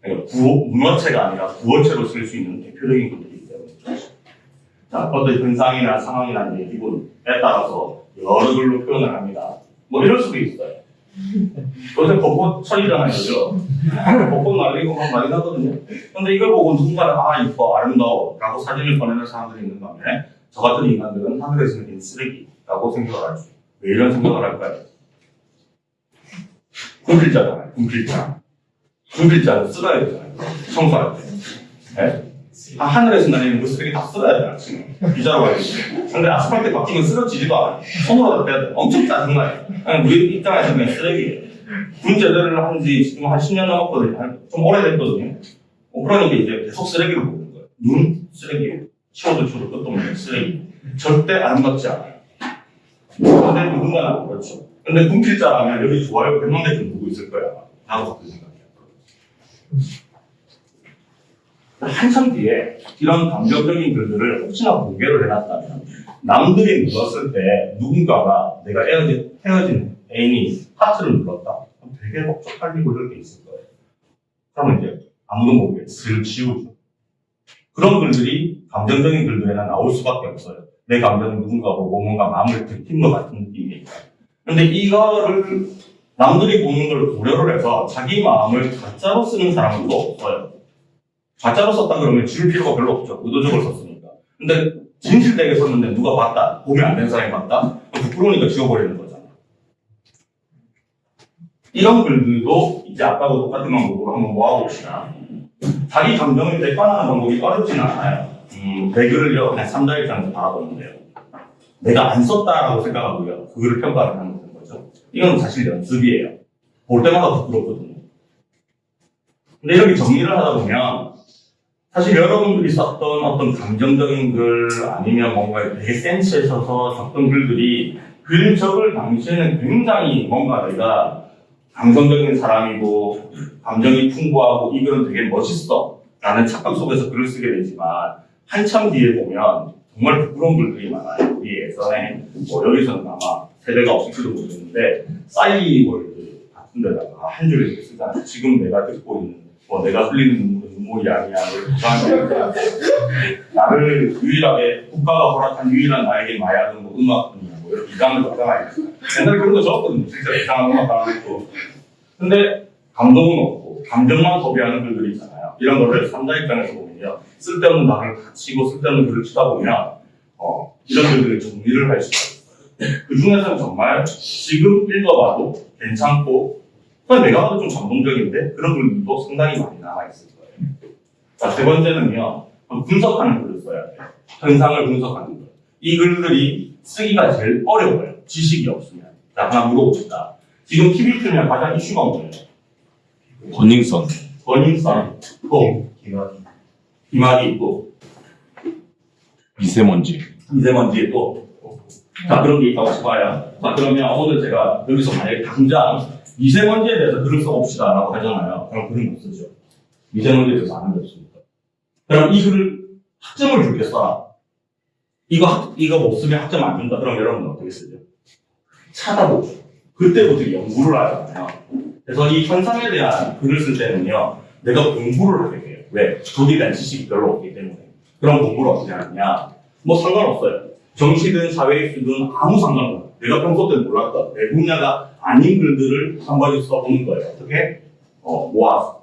S1: 그러니까 구어, 문어체가 아니라 구어체로 쓸 수 있는 대표적인 글들이기 때문에 자, 어떤 현상이나 상황이나 내 기분에 따라서 여러 글로 표현을 합니다. 뭐 이럴 수도 있어요. 요새 벚꽃 철이잖아요, 그죠? 벚꽃 날리고 막 많이 나거든요. 근데 이걸 보고 누군가는 아, 이뻐, 아름다워 라고 사진을 보내는 사람들이 있는 반면에 저 같은 인간들은 하늘에서 내린 쓰레기라고 생각을 하죠. 왜 이런 생각을 할까요? 군필자잖아요, 군필자. 군필자는 쓸어야 되잖아요. 청소할 때. 네? 아, 하늘에서 날리는 그 쓰레기 다 쓸어야 돼요, 지금. 비자로 가야지. 근데 아스팔트 바뀌면 쓰러지지도 않아요. 손으로 다 빼야 돼. 엄청 짜증나요. 우리 입장에서 그냥 쓰레기예요. 군 제대를 한 지 지금 한 10년 넘었거든요. 한- 좀 오래됐거든요. 어, 그러니까 이제 계속 쓰레기로 보는 거예요. 눈, 쓰레기. 치워도 치워도 끝도 없는 쓰레기. 절대 아름답지 않아요. 근데 누군가는 그렇죠. 근데 군필자라면 여기 좋아요 100만 대쯤 누구 있을 거야. 나도 그렇게 생각해요. 한참 뒤에 이런 감정적인 글들을 혹시나 공개를 해놨다면 남들이 눌렀을 때 누군가가 내가 헤어진, 헤어진 애인이 하트를 눌렀다. 그럼 되게 막 쪽팔리고 이럴 게 있을 거예요. 그러면 이제 아무도 모르게 슬 지우죠. 그런 글들이 감정적인 글들에는 나올 수밖에 없어요. 내 감정을 누군가 보고 뭔가 마음을 들킨 것 같은 느낌이니까. 근데 이거를 남들이 보는 걸 고려를 해서 자기 마음을 가짜로 쓰는 사람은 또 없어요. 가짜로 썼다 그러면 지울 필요가 별로 없죠. 의도적으로 썼으니까. 근데 진실되게 썼는데 누가 봤다. 보면 안 된 사람이 봤다. 부끄러우니까 지워버리는 거잖아. 이런 글들도 이제 아까와 똑같은 방법으로 한번 모아봅시다. 자기 감정을 대판하는 방법이 어렵진 않아요. 음, 내 글을요, 그냥 3자 입장에서 바라보면 돼요. 내가 안 썼다라고 생각하고요. 그거를 평가를 하는 거죠. 이건 사실 연습이에요. 볼 때마다 부끄럽거든요. 근데 이렇게 정리를 하다 보면 사실 여러분들이 썼던 어떤 감정적인 글 아니면 뭔가 되게 센스에 있어서 썼던 글들이 글 적을 당시에는 굉장히 뭔가 내가 감성적인 사람이고 감정이 풍부하고 이 글은 되게 멋있어 라는 착각 속에서 글을 쓰게 되지만 한참 뒤에 보면 정말 부끄러운 글들이 많아요. 우리 예전에 뭐 여기서는 아마 세대가 없을지도 모르겠는데 싸이월드 같은 데다가 한 줄에 이렇게 쓰잖아요. 지금 내가 듣고 있는 뭐 내가 흘리는 눈물은 눈물이 아니야. 뭐 나를 유일하게 국가가 허락한 유일한 나에게 마약은 뭐 음악뿐이야. 뭐 이렇게 이상한 거 있잖아요. 옛날에 그런 거 적었거든요. 진짜 이상한 음악 하나 고 근데 감동은 없고 감정만 소비하는 글들이 있잖아요. 이런 거를 삼자 입장에서 보면요. 쓸데없는 말을 다 치고 쓸데없는 글을 치다 보면 어, 이런 글들을 정리를 할 수가 있어요. 그 중에서는 정말 지금 읽어봐도 괜찮고 내가 봐도 좀 감동적인데 그런 글들도 상당히 많이 남아있을 거예요. 자, 세 번째는요. 분석하는 글을 써야 돼요. 현상을 분석하는 글. 이 글들이 쓰기가 제일 어려워요. 지식이 없으면. 자, 하나 물어봅시다. 지금 TV 틀면 가장 이슈가 뭐예요?
S2: 버닝썬.
S1: 버닝썬, 또 비말이 있고
S2: 미세먼지.
S1: 미세먼지 또 자, 그런 게 있다고 쳐봐요. 자, 그러면 오늘 제가 여기서 만약에 당장 미세먼지에 대해서 글을 써봅시다 라고 하잖아요. 그럼 글은 못 쓰죠. 미세먼지에 대해서 아는 게 없으니까. 그럼 이 글을 학점을 써라. 이거, 학- 이거 못 쓰면 학점 안 준다. 그럼 여러분은 어떻게 쓰죠? 찾아보죠. 그때부터 연구를 하잖아요. 그래서 이 현상에 대한 글을 쓸 때는요, 내가 공부를 하게 돼요. 왜? 거기에 대한 지식이 별로 없기 때문에. 그럼 공부를 어떻게 하느냐? 뭐 상관없어요. 정치든 사회이든 아무 상관없어요. 내가 평소 때 몰랐던 내 분야가 아닌 글들을 한 번씩 써보는 거예요. 어떻게? 어, 모아서.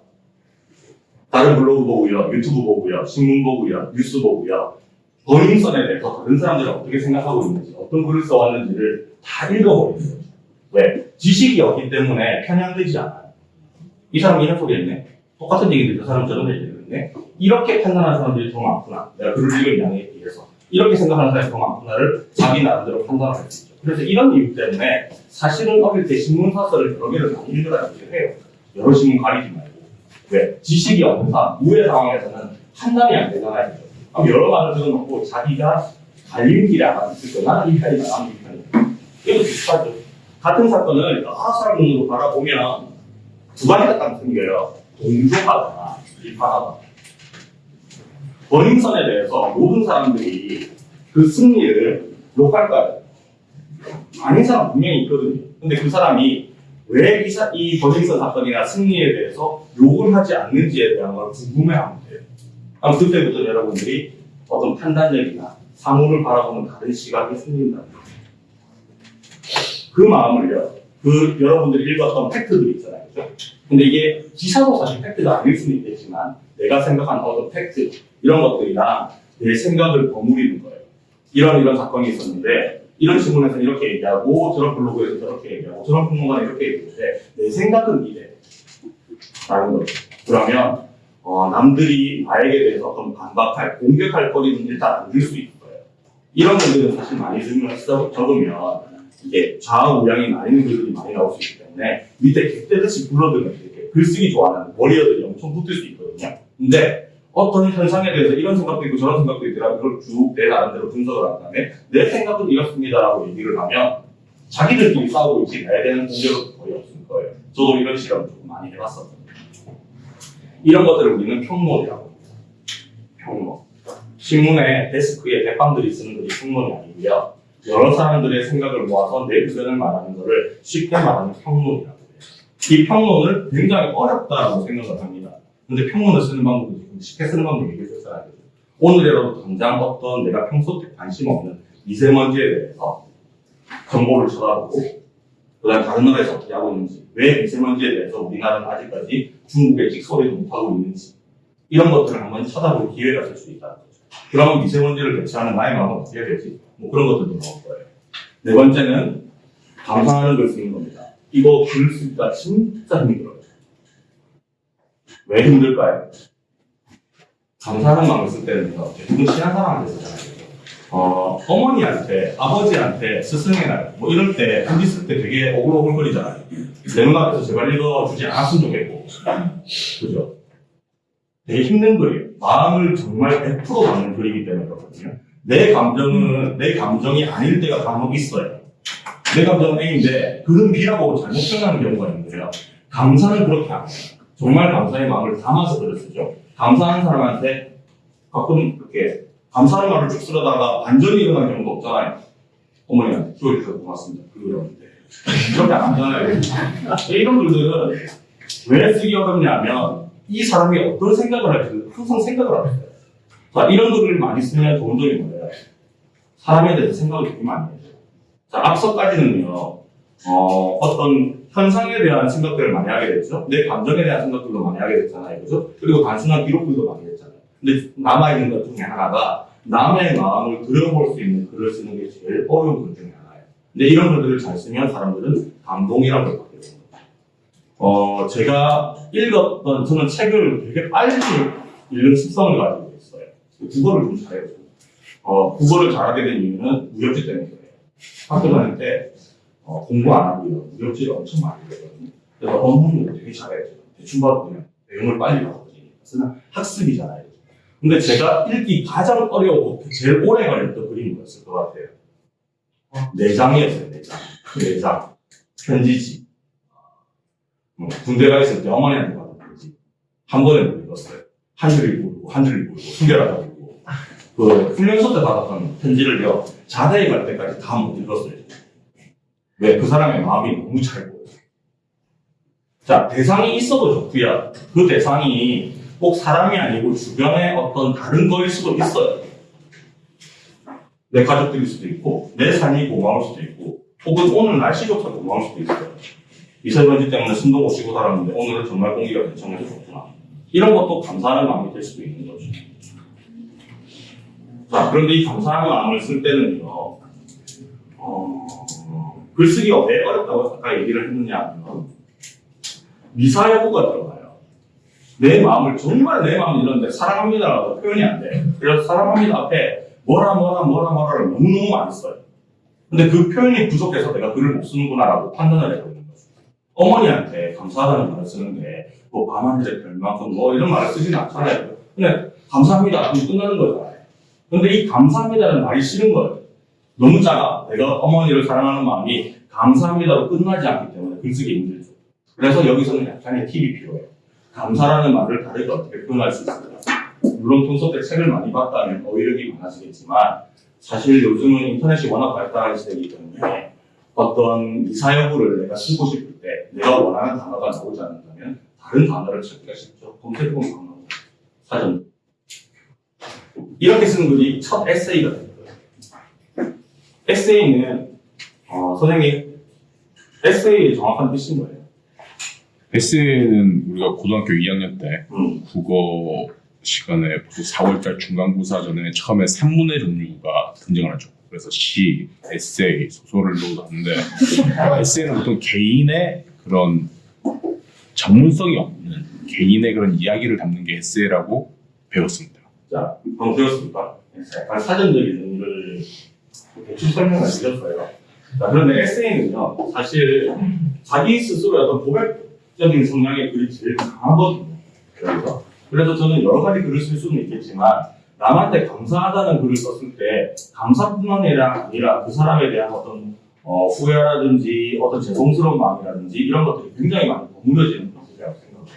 S1: 다른 블로그 보고요, 유튜브 보고요, 신문 보고요, 뉴스 보고요. 버닝썬에 대해서 다른 사람들이 어떻게 생각하고 있는지, 어떤 글을 써왔는지를 다 읽어버렸어요. 왜? 지식이 없기 때문에 편향되지 않아요. 이 사람이 이런 소리 했네. 똑같은 얘기인데 그 사람 저런 얘기를 했네. 이렇게 판단하는 사람들이 더 많구나. 내가 글을 양에 비해서. 이렇게 생각하는 사람이 더 많구나를 자기 나름대로 판단할 수 있죠. 그래서 이런 이유 때문에 사실은 어릴 때 신문사설을 여러 개를 많이 읽으라 얘기를 해요. 여러 신문 가리지 말고. 왜? 지식이 없는 사람, 우회 상황에서는 판단이 안 되잖아요. 그럼 여러 말을 들어놓고 자기가 갈림 길에 안 있을 거 나는 이 편이다, 나는 이 편이다. 이거 비슷하죠. 같은 사건을 여러 사람 눈으로 바라보면 두 가지가 딱 생겨요. 동조하거나 비판하거나. 버닝썬에 대해서 모든 사람들이 그 승리를 욕할까요? 아닌 사람 분명히 있거든요. 근데 그 사람이 왜 이, 버닝썬 사건이나 승리에 대해서 욕을 하지 않는지에 대한 걸 궁금해하면 돼요. 그럼 그때부터 여러분들이 어떤 판단력이나 사물을 바라보는 다른 시각이 생긴다. 그 마음을요, 그 여러분들이 읽었던 팩트들 있잖아요. 그죠? 근데 이게 기사도 사실 팩트가 아닐 수는 있겠지만 내가 생각한 어떤 팩트, 이런 것들이랑 내 생각을 버무리는 거예요. 이런 이런 사건이 있었는데 이런 신문에서 이렇게 얘기하고 저런 블로그에서 저렇게 얘기하고 저런 평론가는 이렇게 얘기했는데 내 생각은 이래. 라는 거죠. 그러면 어, 남들이 나에게 대해서 어떤 반박할, 공격할 거리는 일단 안 줄 수 있을 거예요. 이런 분들은 사실 많이 적으면, 적으면 이게 좌우양이 나뉘는 글들이 많이 나올 수 있기 때문에 밑에 객대듯이 불러들면 이렇게 글쓰기 좋아하는 머리어들이 엄청 붙을 수 있거든요. 근데 어떤 현상에 대해서 이런 생각도 있고 저런 생각도 있더라 그걸 쭉 내 나름대로 분석을 한 다음에 내 생각은 이렇습니다라고 얘기를 하면 자기들끼리 싸우고 있지 나에 대한 공격은 거의 없을 거예요. 저도 이런 실험 좀 많이 해봤었거든요. 이런 것들을 우리는 평론이라고 합니다. 평론. 신문에 데스크에 대빵들이 쓰는 글이 평론이 아니고요. 여러 사람들의 생각을 모아서 내 의견을 말하는 것을 쉽게 말하는 평론이라고 해요. 이 평론을 굉장히 어렵다고 생각을 합니다. 근데 평론을 쓰는 방법도 지금 쉽게 쓰는 방법이 얘기했잖아요. 오늘이라도 당장 어떤 내가 평소 때 관심 없는 미세먼지에 대해서 정보를 찾아보고 그다음 다른 나라에서 어떻게 하고 있는지 왜 미세먼지에 대해서 우리나라는 아직까지 중국에 직소리도 못하고 있는지 이런 것들을 한번 찾아볼 기회가 될 수 있다는 거죠. 그러면 미세먼지를 대체하는 나의 마음은 어떻게 되지? 뭐 그런 것들도 나올 거예요. 네 번째는 감상하는 걸 쓰는 겁니다. 이거 글 쓰기가 진짜 힘들어요. 왜 힘들까요? 감사하는 마음을 쓸 때는요, 대부분 친한 사람한테 쓰잖아요. 어, 어머니한테, 아버지한테, 스승의 날, 뭐 이럴 때, 편지 쓸 때 되게 오글오글거리잖아요. 내 눈앞에서 제발 읽어주지 않았으면 좋겠고. 그죠? 되게 힘든 글이에요. 마음을 정말 100% 담는 글이기 때문에 그렇거든요. 내 감정은, 내 감정이 아닐 때가 간혹 있어요. 내 감정은 A인데, 글은 B라고 잘못 표현하는 경우가 있는데요. 감사는 그렇게 안 해요. 정말 감사의 마음을 담아서 글을 쓰죠. 감사하는 사람한테 가끔 이렇게 감사하는 말을 쭉 쓰려다가 반전이 일어나는 경우도 없잖아요. 어머니한테 키워주셔서 고맙습니다. 그러는데 이렇게 안 하잖아요. 이런 글들은 왜 쓰기 어렵냐면 이 사람이 어떤 생각을 할지 항상 생각을 하고 있어요. 자, 이런 글을 많이 쓰면 좋은 점이 뭐예요? 사람에 대해서 생각을 되게 많이 해요. 자, 앞서까지는요, 어, 어떤 현상에 대한 생각들을 많이 하게 됐죠. 내 감정에 대한 생각들도 많이 하게 됐잖아요. 그죠? 그리고 단순한 기록들도 많이 했잖아요. 근데 남아있는 것 중에 하나가 남의 마음을 들여볼 수 있는 글을 쓰는 게 제일 어려운 글 중에 하나예요. 근데 이런 글들을 잘 쓰면 사람들은 감동이라는 걸 받게 됩니다. 어, 제가 읽었던, 저는 책을 되게 빨리 읽는 습성을 가지고 있어요. 국어를 좀 잘해요. 어, 국어를 잘하게 된 이유는 무협지 때문에 그래요. 학교 다닐 때 어, 공부 안 하고요. 무협지를 엄청 많이 읽거든요. 그래서 언문을 되게 잘해요. 대충 봐도 그냥 내용을 빨리 받아들이니까. 쓰는 학습이잖아요. 근데 제가 읽기 가장 어려웠고 제일 오래 걸렸던 그림이 뭐였을 것 같아요. 내장이었어요, 내장. 그 내장. 편지지. 음, 군대 가 있을 때 어머니한테 받은 편지. 한 번에 못 읽었어요. 한 줄을 모르고, 한 줄을 모르고, 숨겨라고 모르고. 그, 훈련소 때 받았던 편지를요, 자대에 갈 때까지 다 못 읽었어요. 왜? 그 사람의 마음이 너무 잘 보여요. 자, 대상이 있어도 좋고요. 그 대상이 꼭 사람이 아니고 주변의 어떤 다른 거일 수도 있어요. 내 가족들일 수도 있고, 내 삶이 고마울 수도 있고, 혹은 오늘 날씨조차 고마울 수도 있어요. 미세먼지 때문에 숨도 못 쉬고 살았는데 오늘은 정말 공기가 괜찮아서 좋구나. 이런 것도 감사하는 마음이 될 수도 있는 거죠. 자, 그런데 이 감사하는 마음을 쓸 때는요, 어, 글쓰기가 왜 어렵다고 아까 얘기를 했느냐 하면, 미사여구가 들어가요. 내 마음을, 정말 내 마음을 이런데 사랑합니다라고 표현이 안 돼. 그래서 사랑합니다 앞에 뭐라 뭐라 뭐라 뭐라를 너무너무 많이 써요. 근데 그 표현이 부족해서 내가 글을 못 쓰는구나라고 판단을 해버리는 거죠. 어머니한테 감사하다는 말을 쓰는데, 뭐, 밤하늘의 별만큼 뭐 이런 말을 쓰지는 않잖아요. 근데 감사합니다. 그럼 끝나는 거잖아요. 근데 이 감사합니다는 말이 싫은 거예요. 너무 작아. 내가 어머니를 사랑하는 마음이 감사합니다로 끝나지 않기 때문에 글쓰기 힘들죠. 그래서 여기서는 약간의 팁이 필요해요. 감사라는 말을 다르게 어떻게 표현할 수 있을까? 물론 평소 때 책을 많이 봤다면 어휘력이 많아지겠지만 사실 요즘은 인터넷이 워낙 발달한 시대이기 때문에 어떤 이사여구를 내가 쓰고 싶을 때 내가 원하는 단어가 나오지 않는다면 다른 단어를 찾기가 쉽죠. 검색해보면 나옵니다. 사전. 이렇게 쓴 글이 첫 에세이가 될 거예요. 에세이는 어, 선생님 에세이의 정확한 뜻이 뭐예요?
S2: 에세이는 우리가 고등학교 2학년 때
S1: 음,
S2: 국어 시간에 보통 4월달 중간고사 전에 처음에 산문의 종류가 등장을 하죠. 그래서 시, 에세이, 소설을 하는데 에세이는 보통 개인의 그런 전문성이 없는 개인의 그런 이야기를 담는 게 에세이라고 배웠습니다.
S1: 자, 방금 배웠습니까? 약간 사전적인 의미를 대충 설명을 드렸어요. 자, 그런데 에세이는요, 사실 자기 스스로의 어떤 고백적인 성향의 글이 제일 강하거든요. 그래서, 그래서 저는 여러 가지 글을 쓸 수는 있겠지만, 남한테 감사하다는 글을 썼을 때, 감사뿐만 아니라 그 사람에 대한 어떤 어, 후회라든지 어떤 죄송스러운 마음이라든지 이런 것들이 굉장히 많이 버무려지는 것이라고 생각합니다.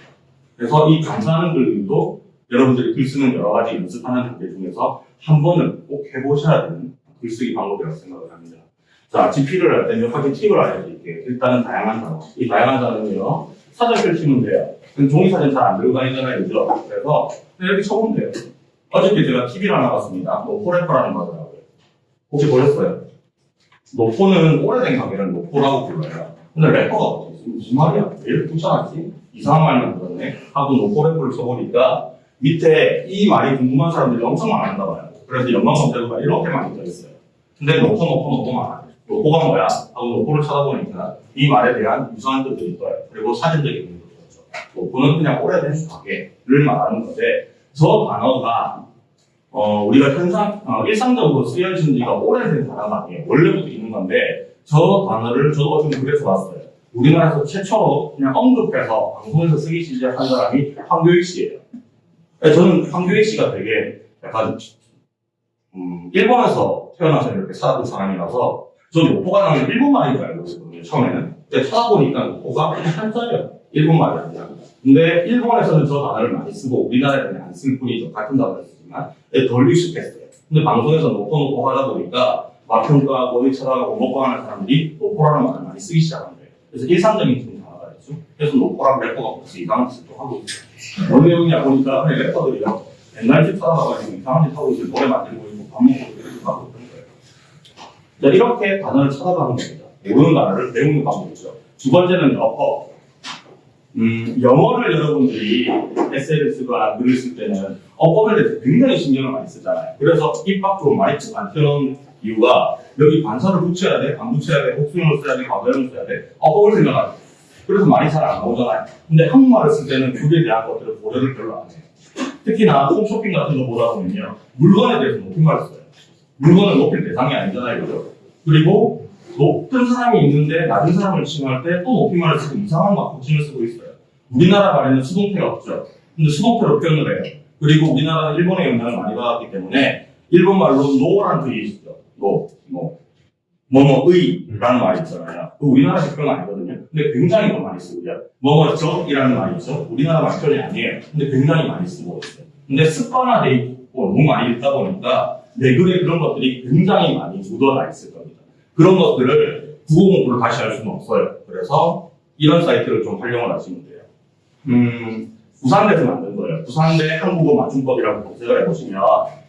S1: 그래서 이 감사하는 글들도 여러분들이 글 쓰는 여러 가지 연습하는 단계 중에서 한 번은 꼭 해보셔야 되는 글쓰기 방법이라고 생각을 합니다. 자, GP를 할때몇 가지 팁을 알려드릴게요. 일단은 다양한 단어. 이 다양한 단어는요, 사전 펼치면 돼요. 종이 사전 잘 안 들고 다니잖아요, 그죠? 그래서 이렇게 쳐보면 돼요. 어저께 제가 TV를 하나 봤습니다. 노포래퍼라는 거 하더라고요. 혹시 보셨어요? 노포는 오래된 가게를 노포라고 불러요. 근데 래퍼가 무슨 말이야? 왜 이렇게 붙여놨지? 이상한 말만 들었네? 하고 노포래퍼를 써보니까 밑에 이 말이 궁금한 사람들이 엄청 많았나 봐요. 그래서 연관 검색어가 이렇게 많이 떠있어요. 근데 노포, 노포, 노포 많아요. 노포가 뭐야? 하고 노포를 찾아보니까 이 말에 대한 유사한 뜻들이 떠요. 그리고 사전적인 의미도 있죠. 노포는 그냥 오래된 가게를 말하는 건데 저 단어가 어, 우리가 현상, 어, 일상적으로 쓰여진 지가 오래된 단어가 아니에요. 원래부터 있는 건데 저 단어를 저도 어좀 그래서 봤어요. 우리나라에서 최초로 그냥 언급해서 방송에서 쓰기 시작한 사람이 황교익 씨예요. 네, 저는 황교익 씨가 되게 약간 음, 일본에서 태어나서 이렇게 살았던 사람이라서 저는 노포가 나면 일본 말인 줄 알고 있었거든요, 처음에는. 근데 찾아보니까 노포가 한자예요. 일본 말이 아니라. 근데 일본에서는 저 단어를 많이 쓰고 우리나라에는 안 쓸 뿐이죠. 같은 단어를 쓰지만 네, 덜 익숙했어요. 근데 방송에서 노포 노포 하다 보니까 맛 평가하고 찾아가고 먹방하는 사람들이 노포라는 말을 많이 쓰기 시작한 거예요. 그래서 일상적인 기본 단어가 됐죠. 그래서 노포랑 래퍼가 벌써 이상한 짓을 또 하고 있어요. 뭔 내용이냐 보니까 래퍼들이요. 옛날 집 찾아가가지고 이상한 짓 하고 있어요. 노래 만들고 있고 밥 먹고 있고 이렇게 하고 있는 거예요. 자, 이렇게 단어를 찾아가는 겁니다. 모르는 단어를 배우는 방법이죠. 두 번째는 어법. 음, 영어를 여러분들이 에세이를 쓰거나 글을 쓸 때는 어법에 대해서 굉장히 신경을 많이 쓰잖아요. 그래서 입 밖으로 많이 안 튀어나오는 이유가 여기 반사를 붙여야 돼, 안 붙여야 돼, 복수형을 써야 돼, 과거형을 써야 돼, 어법을 생각하죠. 그래서 말이 잘 안 나오잖아요. 근데 한국말을 쓸 때는 그에 대한 것들을 고려를 별로 안 해요. 특히나 홈쇼핑 같은 거 보다 보면요. 물건에 대해서 높임말을 써요. 물건을 높일 대상이 아니잖아요. 그죠? 그리고 높은 사람이 있는데 낮은 사람을 칭할 때 또 높임말을 쓰고 이상한 막 호칭을 쓰고 있어요. 우리나라 말에는 수동태가 없죠. 근데 수동태로 표현을 해요. 그리고 우리나라는 일본의 영향을 많이 받았기 때문에 일본 말로 の라는 뜻이 있죠. の, の. 뭐뭐의라는 말이 있잖아요. 그 우리나라식 그런 거 아니거든요. 근데 굉장히 더 많이 쓰고요. 뭐뭐적이라는 말이 있죠. 우리나라 말 표현이 아니에요. 근데 굉장히 많이 쓰고 있어요. 근데 습관화돼 있고 너무 많이 읽다 보니까 내 글에 그런 것들이 굉장히 많이 묻어나 있을 겁니다. 그런 것들을 국어 공부를 다시 할 수는 없어요. 그래서 이런 사이트를 좀 활용을 하시면 돼요. 음, 부산대에서 만든 거예요. 부산대 한국어 맞춤법이라고 검색을 해보시면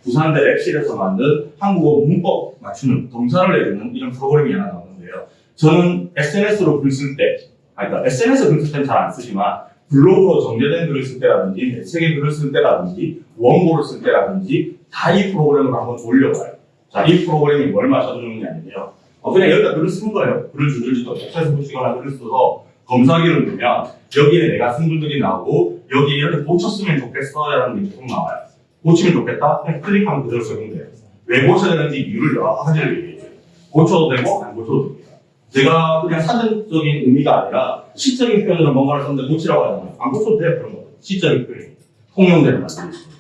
S1: 부산대 랩실에서 만든 한국어 문법 맞추는 동사를 내주는 이런 프로그램이 하나 나오는데요. 저는 SNS로 글 쓸 때, 그러니까 SNS 글 쓸 때는 잘 안 쓰지만 블로그로 정제된 글을 쓸 때라든지 내 책에 글을 쓸 때라든지 원고를 쓸 때라든지 다 이 프로그램을 한번 돌려봐요. 자, 이 프로그램이 뭘 맞춰주는 게 아니에요. 어, 그냥 여기다 글을 쓴 거예요. 글을 줄줄지도 복사해서 붙이거나 글을 써서 검사기를 누르면 여기에 내가 쓴 글들이 나오고 여기에 이렇게 고쳤으면 좋겠어라는 게 계속 나와요. 고치면 좋겠다? 그냥 클릭하면 그대로 적용돼요. 왜 고쳐야 되는지 이유를 여러 가지를 얘기해줘요. 고쳐도 되고 안 고쳐도 됩니다. 제가 그냥 사전적인 의미가 아니라 시적인 표현으로 뭔가를 썼는데 고치라고 하잖아요. 안 고쳐도 돼요, 그런 거. 시적인 표현. 통용되는 있습니다.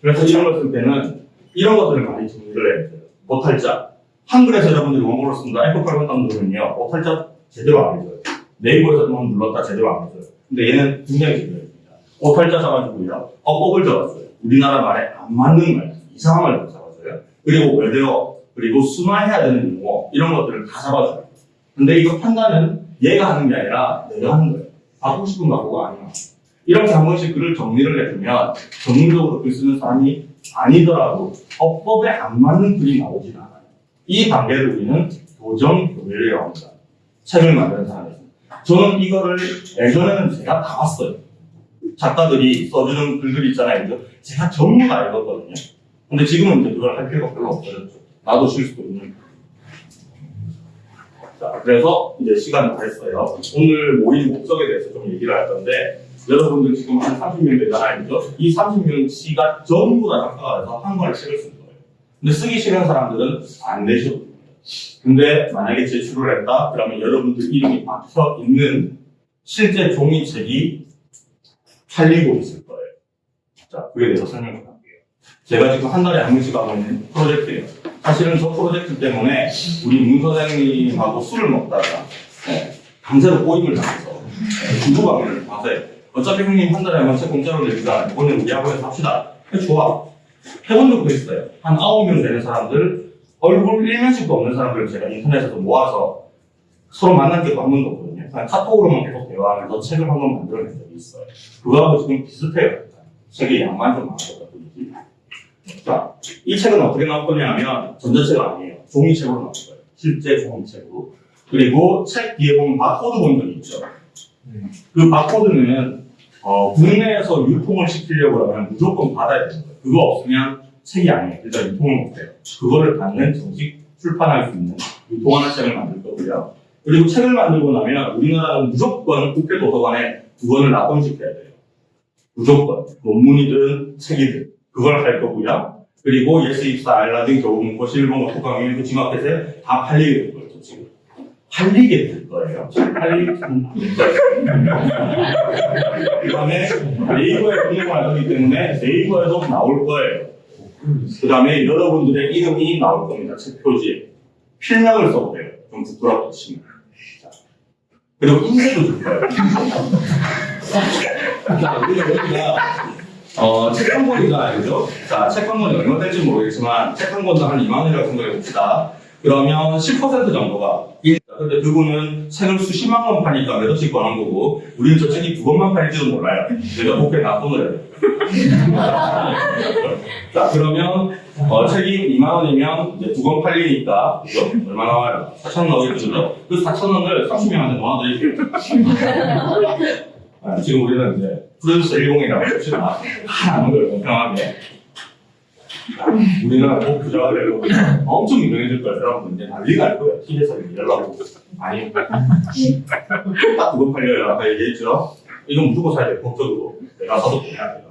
S1: 그래서 이런 걸쓸 때는 이런 것들을 많이 정리를 해야 돼요. 오탈자. 한글에서 여러분들이 원고를 쓴다. F8 감독은요, 오탈자 제대로 안 해줘요. 네이버에서 한번 눌렀다 제대로 안 해줘요. 근데 얘는 굉장히 해줍니다. 오탈자 써가지고요, 어법을 적었어요. 우리나라 말에 안 맞는 말, 이상한 말도 잡아줘요. 그리고 외대어, 그리고 순화해야 되는 용어, 이런 것들을 다 잡아줘요. 근데 이거 판단은 얘가 하는 게 아니라 내가 하는 거예요. 바꾸고 싶은 바꾸고 아니면. 한 번씩 글을 정리를 해주면 전문적으로 글 쓰는 사람이 아니더라도 어법에 안 맞는 글이 나오진 않아요. 이 단계를 우리는 교정 교회라고 합니다. 책을 만드는 사람이죠. 저는 이거를 예전에는 제가 다 봤어요. 작가들이 써주는 글들 있잖아요. 제가 전부 다 읽었거든요. 근데 지금은 이제 그걸 할 필요가 별로 없어졌죠. 나도 쉴 수도 있는. 자, 그래서 이제 시간이 다 했어요. 오늘 모임 목적에 대해서 좀 얘기를 할 건데, 여러분들 지금 한 30명 되잖아요. 이 30명치가 전부 다 작가가 돼서 한 권의 책을 쓰는 거예요. 근데 쓰기 싫은 사람들은 안 됩니다. 근데 만약에 제출을 했다? 그러면 여러분들 이름이 박혀 있는 실제 종이책이 팔리고 있을 거예요. 자, 그에 대해서 설명을 할게요. 제가 지금 한 달에 한 번씩 하고 있는 프로젝트예요. 사실은 저 프로젝트 때문에 우리 문 선생님하고 술을 먹다가 네, 강제로 꼬임을 당해서 네, 주부 강의를 봐서요. 어차피 형님 한 달에 한번책 공짜로 내주자. 이번에 우리 학원에서 합시다. 해, 좋아. 해본 적도 있어요. 한 아홉 명 되는 사람들, 얼굴 일면식도 없는 사람들을 제가 인터넷에서 모아서 서로 만난 적도 한 번도 없거든요. 그냥 카톡으로만 계속 대화하면서 책을 한 번 만들어낸 적이 있어요. 그거하고 지금 비슷해요. 책의 양만 좀 많아졌다 뿐이지. 자, 이 책은 어떻게 나올 거냐면 전자책 아니에요. 종이책으로 나올 거예요. 실제 종이책으로. 그리고 책 뒤에 보면 바코드 본 적이 있죠. 그 바코드는 어, 국내에서 유통을 시키려고 하면 무조건 받아야 되는 거예요. 그거 없으면 책이 아니에요. 일단 유통을 못해요. 그거를 받는 정식 출판할 수 있는 유통하는 책을 만들 거고요. 그리고 책을 만들고 나면 우리나라는 무조건 국회 도서관에 두 권을 납품시켜야 돼요. 무조건. 논문이든 책이든. 그걸 할 거고요. 그리고 예스 입사, 알라딘, 교보문고, 실봉, 특강위, 그 지마켓에 다 팔리게. 팔리게 될 거예요. 잘 팔리게 될 거예요. 그 다음에 네이버에 거기 때문에 네이버에도 나올 거예요. 그 다음에 여러분들의 이름이 나올 겁니다. 책 표지에. 필명을 써도 돼요. 좀 부끄럽게 치면. 자, 그리고 인쇄도 줄 거예요. 자, 그리고 여기가 어, 책한 권이잖아요, 그죠? 자, 책한 권이 얼마 될지 모르겠지만, 책한 권도 한 2만 원이라고 생각해 봅시다. 그러면 10% 정도가 일. 근데 그분은 책을 수십만 권 파니까 몇 원씩 버는 거고, 우리는 저 책이 두 권만 팔릴지도 몰라요. 내가 복에 납품을 해요. 자, 그러면, 어, 책이 2만 원이면 이제 두 권 팔리니까, 그죠? 얼마 나와요? 4천 원 나오겠죠? 그 4천 원을 30명한테 모아드릴게요. 아, 지금 우리는 이제 프로듀서 10이라고 합시다. 하는 걸 공평하게. 우리는 꼭 부자가 되고 엄청 유명해질 거예요. 여러분 이제 난리가 날 거예요. TV에서 연락오고. 아니, 딱 그거 팔려요. 아까 얘기했죠? 이건 무조건 사야 돼요. 법적으로. 내가 사도 보내야 돼요.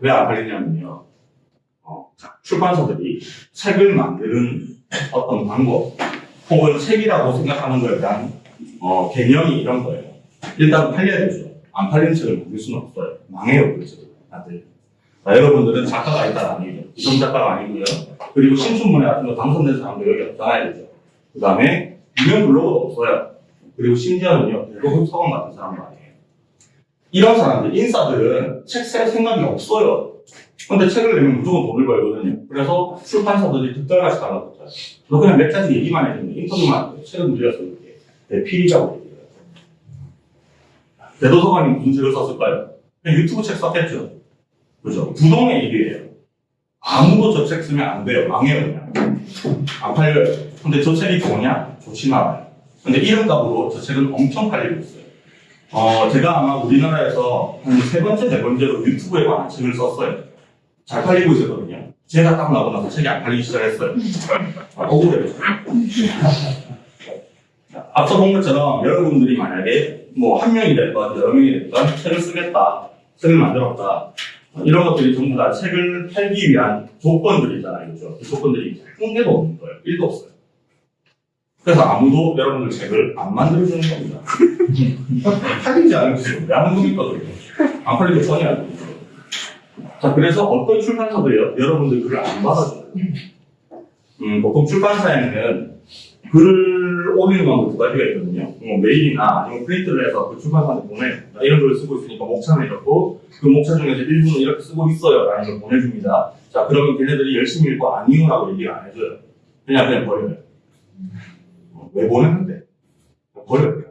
S1: 왜 안 팔리냐면요. 어, 자, 출판사들이 책을 만드는 어떤 방법, 혹은 책이라고 생각하는 거에 대한 어, 개념이 이런 거예요. 일단 팔려야 되죠. 안 팔리는 책을 만들 수는 없어요. 망해요, 그래서 다들. 자, 여러분들은 작가가 일단 아니죠. 이성 작가가 아니고요. 그리고 신춘문예 같은 거 당선된 사람도 여기 없잖아요, 그죠? 그 다음에 유명 블로거도 없어요. 그리고 심지어는요, 대부분 서원 같은 사람도 아니에요. 이런 사람들, 인싸들은 책쓸 생각이 없어요. 근데 책을 내면 무조건 돈을 벌거든요. 그래서 출판사들이 득달같이 달라붙어요. 너 그냥 몇 가지 얘기만 해주면 인터뷰만 안 돼. 책을 늘려서 이렇게 대필이라고 얘기해요. 대도서관이 무슨 책을 썼을까요? 그냥 유튜브 책 썼겠죠. 그죠? 부동의 얘기예요. 아무도 저 책 쓰면 안 돼요. 망해요, 그냥. 안 팔려요. 근데 저 책이 좋냐? 좋진 않아요. 근데 이런 값으로 저 책은 엄청 팔리고 있어요. 어, 제가 아마 우리나라에서 한 세 번째, 네 번째로 유튜브에 관한 책을 썼어요. 잘 팔리고 있었거든요. 제가 딱 나오고 나서 책이 안 팔리기 시작했어요. 아, 억울해요. 자, 앞서 본 것처럼 여러분들이 만약에 뭐 한 명이 됐건 여러 명이 됐건 책을 쓰겠다, 책을 만들었다, 이런 것들이 전부 다 책을 팔기 위한 조건들이잖아요. 그죠? 그 조건들이 한 개도 없는 거예요. 1도 없어요. 그래서 아무도 여러분들 책을 안 만들어주는 겁니다. 팔리지 있어요. 양분이 있거든요. 안 팔리고 전혀 안 돼요. 자, 그래서 어떤 출판사도요, 여러분들 글을 안 받아줘요. 음, 보통 출판사에는 글을 올리는 방법 두 가지가 있거든요. 뭐 메일이나 아니면 프린트를 해서 그 출판사한테 보내줍니다. 이런 글을 쓰고 있으니까 목차는 이렇고, 그 목차 중에서 일부는 이렇게 쓰고 있어요. 라는 걸 보내줍니다. 자, 그러면 걔네들이 열심히 읽고 아니요 라고 얘기 안 해줘요. 그냥 그냥 버려요. 어, 왜 보냈는데? 버려요.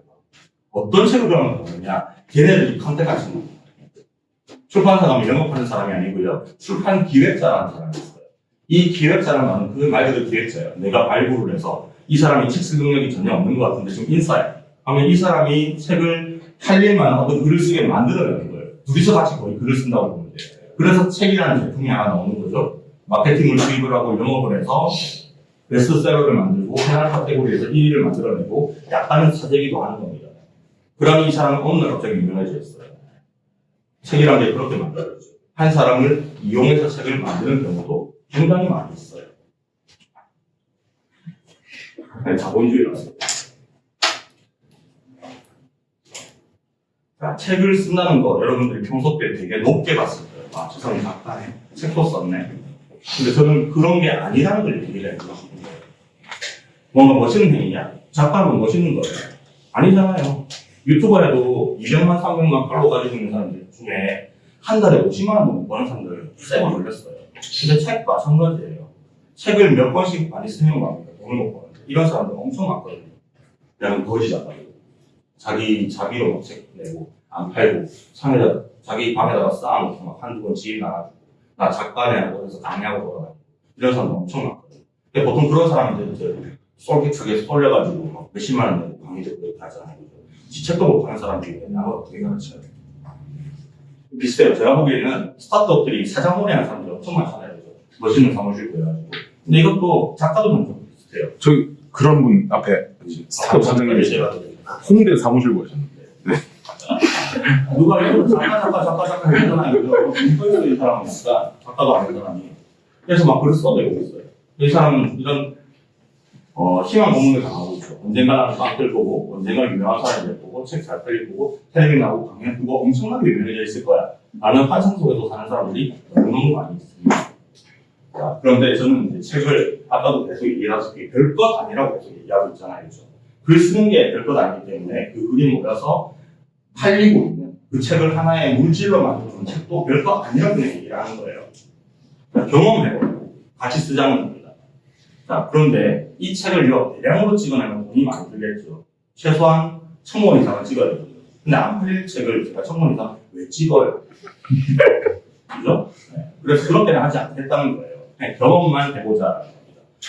S1: 어떤 책을 그러면 보느냐? 걔네들이 컨택하시는 거예요. 출판사 가면 영업하는 사람이 아니고요. 출판 기획자라는 사람이 있어요. 이 기획자라는 그말 그대로 기획자예요. 내가 발굴을 해서 이 사람이 책 쓸 능력이 전혀 없는 것 같은데 지금 인싸예요. 하면 이 사람이 책을 팔릴 만한 어떤 글을 쓰게 만들어내는 거예요. 둘이서 같이 거의 글을 쓴다고 보면 돼요. 그래서 책이라는 제품이 하나 나오는 거죠. 마케팅을 수입을 하고 영업을 해서 베스트셀러를 만들고 해당 카테고리에서 1위를 만들어내고 약간은 사재기도 하는 겁니다. 그러면 이 사람은 어느 날 갑자기 유명해졌어요. 책이란 게 그렇게 만들어졌죠. 한 사람을 이용해서 책을 만드는 경우도 굉장히 많이 있어요. 네, 자본주의라습니다 자, 책을 쓴다는 거 여러분들이 평소 때 되게 높게 봤을 거예요. 아, 저 사람 작가네. 책도 썼네. 근데 저는 그런 게 아니라는 걸 얘기를 해요. 뭔가 멋있는 행위냐? 작가는 멋있는 거예요. 아니잖아요. 유튜버에도 200만, 300만 팔로 가지고 있는 사람들 중에 한 달에 50만 원 버는 사람들 세번 걸렸어요. 근데 책 마찬가지예요. 책을 몇 번씩 많이 쓰는 겁니다. 돈을 못 버는데. 이런 사람들 엄청 많거든요. 그냥 거지 작가들. 자기 자비로 막책 내고, 안 팔고, 상에다, 자기 방에다가 쌓아놓고 막 한두 번 지인 나가지고, 나 작가네 하고 해서 강의하고 돌아다니고. 이런 사람들 엄청 많거든요. 근데 보통 그런 사람들 이제 솔깃하게 쏠려가지고 막 몇십만 원 내고 강의 듣고 이렇게 하잖아요. 지 책도 못 파는 사람들이 나를 어떻게 가르쳐요? 비슷해요. 제가 보기에는 스타트업들이 사장놀이 하는 사람들이 엄청 많잖아요. 멋있는 사무실 구해가지고. 근데 이것도 작가도 좀 비슷해요.
S2: 저기 그런 분 앞에 스타트업 사장님이
S1: 제가
S2: 홍대 사무실 보셨는데
S1: 누가 이거 작가 작가 작가 작가 이러잖아요. 인터넷에 이 사람은 약간 작가도 아닌 사람이. 그래서 막 글을 써내고 있어요. 이 사람은 이런 어, 희망 고문을 당하고 있죠. 언젠가는 빵들 보고, 언젠가 유명한 사람들 보고, 책 잘 팔릴 보고, 텔레비전 나오고 강연 그거 엄청나게 유명해져 있을 거야. 라는 환상 속에서 사는 사람들이 너무너무 많이 있습니다. 자, 그런데 저는 이제 책을 아까도 계속 얘기하다시피 별것 아니라고 계속 얘기하고 있잖아요. 그죠? 글 쓰는 게 별 것 아니기 때문에 그 글이 모여서 팔리고 있는 그 책을 하나의 물질로 만드는 책도 별 것 아니라고 그냥 얘기를 하는 거예요. 자, 경험해보고 같이 쓰자는 겁니다. 자, 그런데 이 책을 요, 대량으로 찍어내면 돈이 많이 들겠죠. 최소한 천권 이상은 찍어야 되거든요. 근데 안 팔릴 책을 제가 천권 이상 왜 찍어요? 그죠? 네. 그래서 그렇게는 하지 않겠다는 거예요. 경험만 해보자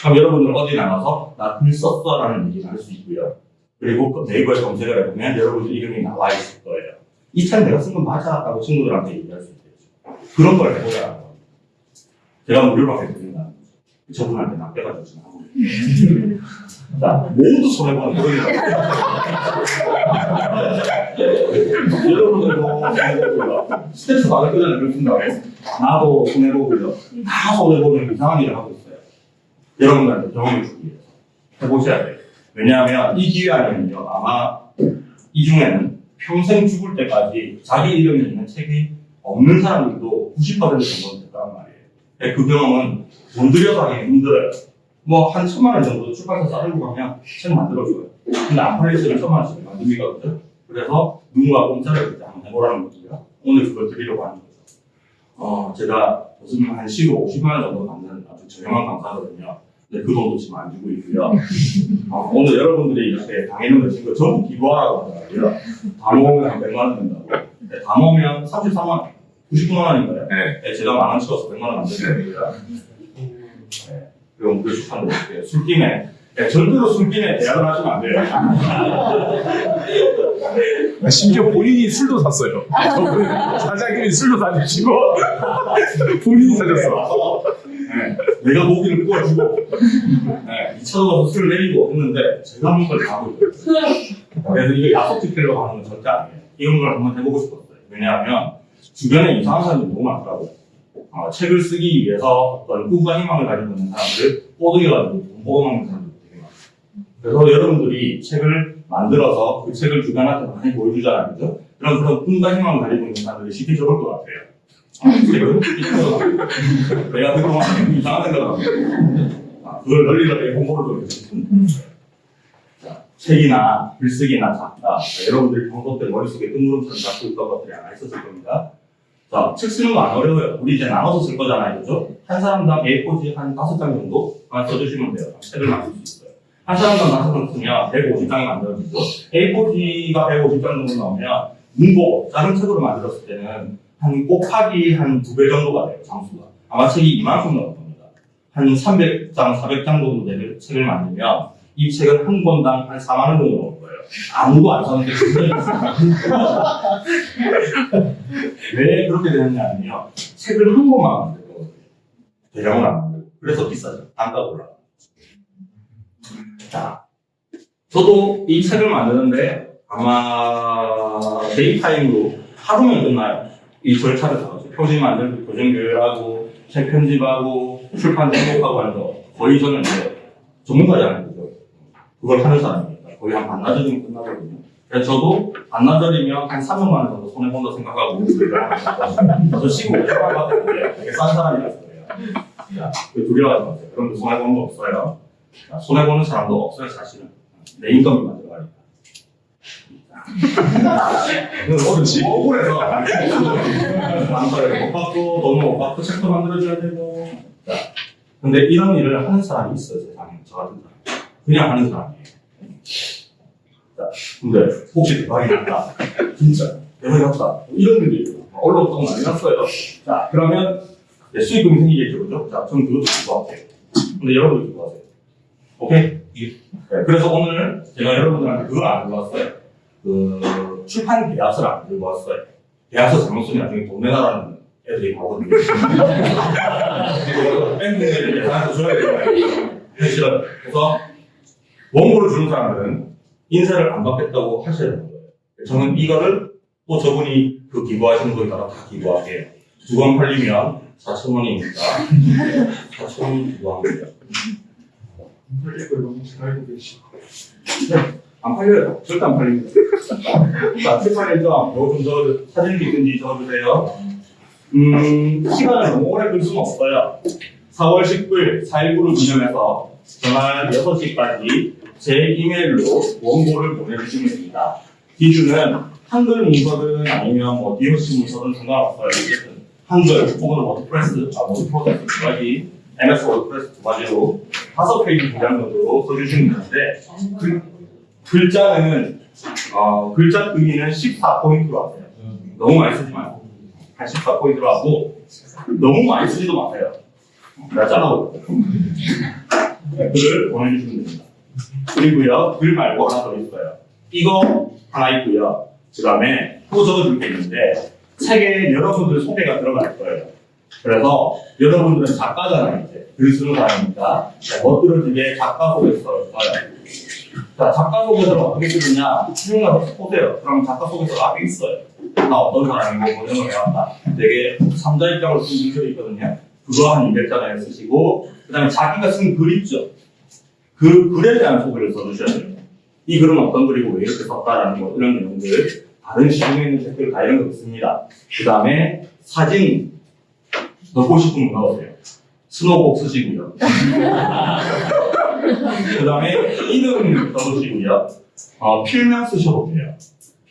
S1: 그럼 여러분들 어디 나가서 나 글 썼어 라는 얘기를 할 수 있고요. 그리고 그 네이버에 검색을 해보면 여러분들 이름이 나와 있을 거예요. 이책 내가 쓴 건 맞아 라고 친구들한테 얘기할 수 있겠죠. 그런 걸 해보자라는 겁니다. 제가 무료로 해드린다는 거죠. 저분한테 지금 하고 있어요. 자, 모두 손해보는 그런 여러분들도 손해보고요. 스트레스 받을 거잖아요, 글 쓴다고. 나도 손해보고요. 다 손해보는 이상한 일을 하고 있어요. 여러분들한테 경험을 주기 위해서. 해보셔야 돼요. 왜냐하면 이 기회 안에는요, 아마 이 중에는 평생 죽을 때까지 자기 이름이 있는 책이 없는 사람들도 90% 정도는 될 거란 말이에요. 그 경험은 돈 들여서 하기 힘들어요. 뭐 한 천만 원 정도 출판사 싸들고 가면 책 만들어줘요. 근데 안 때는 천만 원씩 만듭니다. 그죠? 그래서 누군가 공짜로 그때 한번 해보라는 거고요. 오늘 그걸 드리려고 하는 거죠. 어, 제가 무슨 한 15, 50만 원 정도 받는 아주 저렴한 강사거든요. 근데 그 돈도 지금 안 주고 있고요. 어, 오늘 여러분들이 이렇게 당해는 거 전부 기부하라고 하더라고요. 다 모으면 한 100만 원 된다고. 네, 다 모으면 33만 원, 99만 원인가요?
S2: 네.
S1: 네, 제가 만 원 찍어서 100만 원 만들거든요. 네, 그럼 그 어떻게 술김에 네, 절대로 술김에 대학을 하시면 안 돼요.
S2: 아, 심지어 본인이 술도 샀어요. 사장님이 술도 사주시고 본인이 사줬어.
S1: 네, 내가 모기를 구워주고 네, 2차 가서 술을 내리고 했는데 제가 한걸다 하고 있어요. 그래서 이거 약속 지키려고 하는 건 절대 아니에요. 이런 걸 한번 해보고 싶었어요. 왜냐하면 주변에 이상한 사람들이 너무 많더라고요. 어, 책을 쓰기 위해서 어떤 꿈과 희망을 가지고 있는 사람들 꼬드겨가지고 돈 뽑아먹는 많아요. 그래서 여러분들이 책을 만들어서 그 책을 주변한테 많이 보여주잖아요. 그죠? 그럼 그런 꿈과 희망을 가지고 있는 사람들이 쉽게 적을 것 같아요. 아, 책을 내가 그동안 이상한 생각을 하고 아, 그걸 널리 널리 홍보를 좀 자, 책이나 글쓰기나 작가 자, 여러분들이 평소 때 머릿속에 뜬구름처럼 잡고 있던 것들이 하나 있었을 겁니다. 자, 책 쓰는 거 안 어려워요. 우리 이제 나눠서 쓸 거잖아요. 그죠? 한 사람당 A4지 한 다섯 장 정도만 써주시면 돼요. 책을 만들 수 있어요. 한 사람당 다섯 장 쓰면 150장이 만들어지죠. A4지가 150장 정도 나오면 문고, 작은 책으로 만들었을 때는 한 곱하기 한 두 배 정도가 돼요. 장수가. 아마 책이 이만큼 나올 겁니다. 한 300장, 400장 정도 되는 책을 만들면 이 책은 한 권당 한 4만 원 정도 나올 거예요. 아무도 안 사는데. 왜 그렇게 되느냐면요. 책을 한 권만 만들거든요. 대량을 안 만들고. 그래서 비싸죠. 단가가 올라가. 자, 저도 이 책을 만드는데 아마 daytime으로 하루면 끝나요. 이 절차를 다 하죠. 표지 만들고, 교정 교열하고, 책 편집하고, 출판 등록하고 하는 거 거의 저는 이제 전문가잖아요. 그죠? 그걸 하는 사람입니다. 거의 한 반나절이면 끝나거든요. 그래서 저도 반나절이면 한 300만 원 정도 손해본다 생각하고 저 500만 원 받았는데 되게 싼그 두려워하지 마세요. 거 손해보는 거 없어요. 자, 손해보는 사람도 없어요, 사실은. 내 인건비 만들어가니까. 어르신 억울해서. 망설여 못 받고 돈을 못 받고 책도 만들어줘야 되고. 자, 근데 이런 일을 하는 사람이 있어요 세상에. 저 같은 사람. 그냥 하는 사람이에요. 자, 근데 혹시 대박이 났다? 진짜. 대박이 났다. 이런 일이 있어요 언론 또 많이 났어요. 자 그러면 네, 수익금이 생기겠죠 그죠? 자 저는 그것도 기부할게요. 근데 여러분도 기부하세요 오케이? 네, 그래서 오늘 제가 여러분들한테 그거 안 들어왔어요 그 출판 계약서를 안 들고 왔어요. 계약서 잘못 쓰면 나중에 돈 내놔라는 애들이 나오거든요. 뺑뺑이를 계산해서 줘야 되잖아요. 그래서 원고를 주는 사람들은 인쇄를 안 받겠다고 하셔야 되는 거예요. 저는 이거를 또 저분이 그 기부하시는 거에 따라 다 기부할게요. 두권 팔리면 4,000원이니까 4,000원 기부합니다.
S3: 이걸 너무 잘 알고 계시고.
S1: 안 팔려요. 절대 안 팔립니다. 자, 출판일정, 요거 좀 적어주, 사진 있든지 적어주세요. 음, 시간을 너무 오래 끌 수는 없어요. 4월 19일 4.19를 기념해서 전날 6시까지 제 이메일로 원고를 보내주시면 됩니다. 기준은 한글 문서든 아니면 뭐 DOC 문서든 상관없어요. 어쨌든 한글 혹은 WordPress, 아, WordPress 두 가지, MS WordPress 두 가지로 다섯 페이지 분량 정도로 써주시면 되는데, 그 글자는 어, 글자 크기는 14포인트로 하세요. 너무 많이 쓰지 말고 한 14포인트로 하고 너무 많이 쓰지도 마세요. 잘라고 네, 글을 보내주시면 됩니다. 그리고요 글 말고 하나 더 있어요. 이거 하나 있고요. 그 다음에 또 적어줄 게 있는데 책에 여러분들 소개가 들어갈 거예요. 그래서 여러분들은 작가잖아요. 이제 글 쓰는 사람이니까 멋들을 되게 작가 소개서 써요. 자, 작가 소개서를 어떻게 쓰느냐? 수용가서 보세요. 그럼 작가 소개서 앞에 있어요. 나 어떤 사람이고, 뭐걸 해왔다. 되게 3자 입장으로 쓴 글이 있거든요. 그거 한 200자에 쓰시고, 그 다음에 자기가 쓴 글 있죠? 그 글에 대한 소개를 써주셔야 돼요. 이 글은 어떤 글이고 왜 이렇게 썼다라는 거, 이런 내용들. 다른 시중에 있는 책들 다 이런 거 있습니다. 그 다음에 사진 넣고 싶으면 넣으세요. 스노복 쓰시고요. 그 다음에 이름 써주시고요. 어, 필명 쓰셔도 돼요.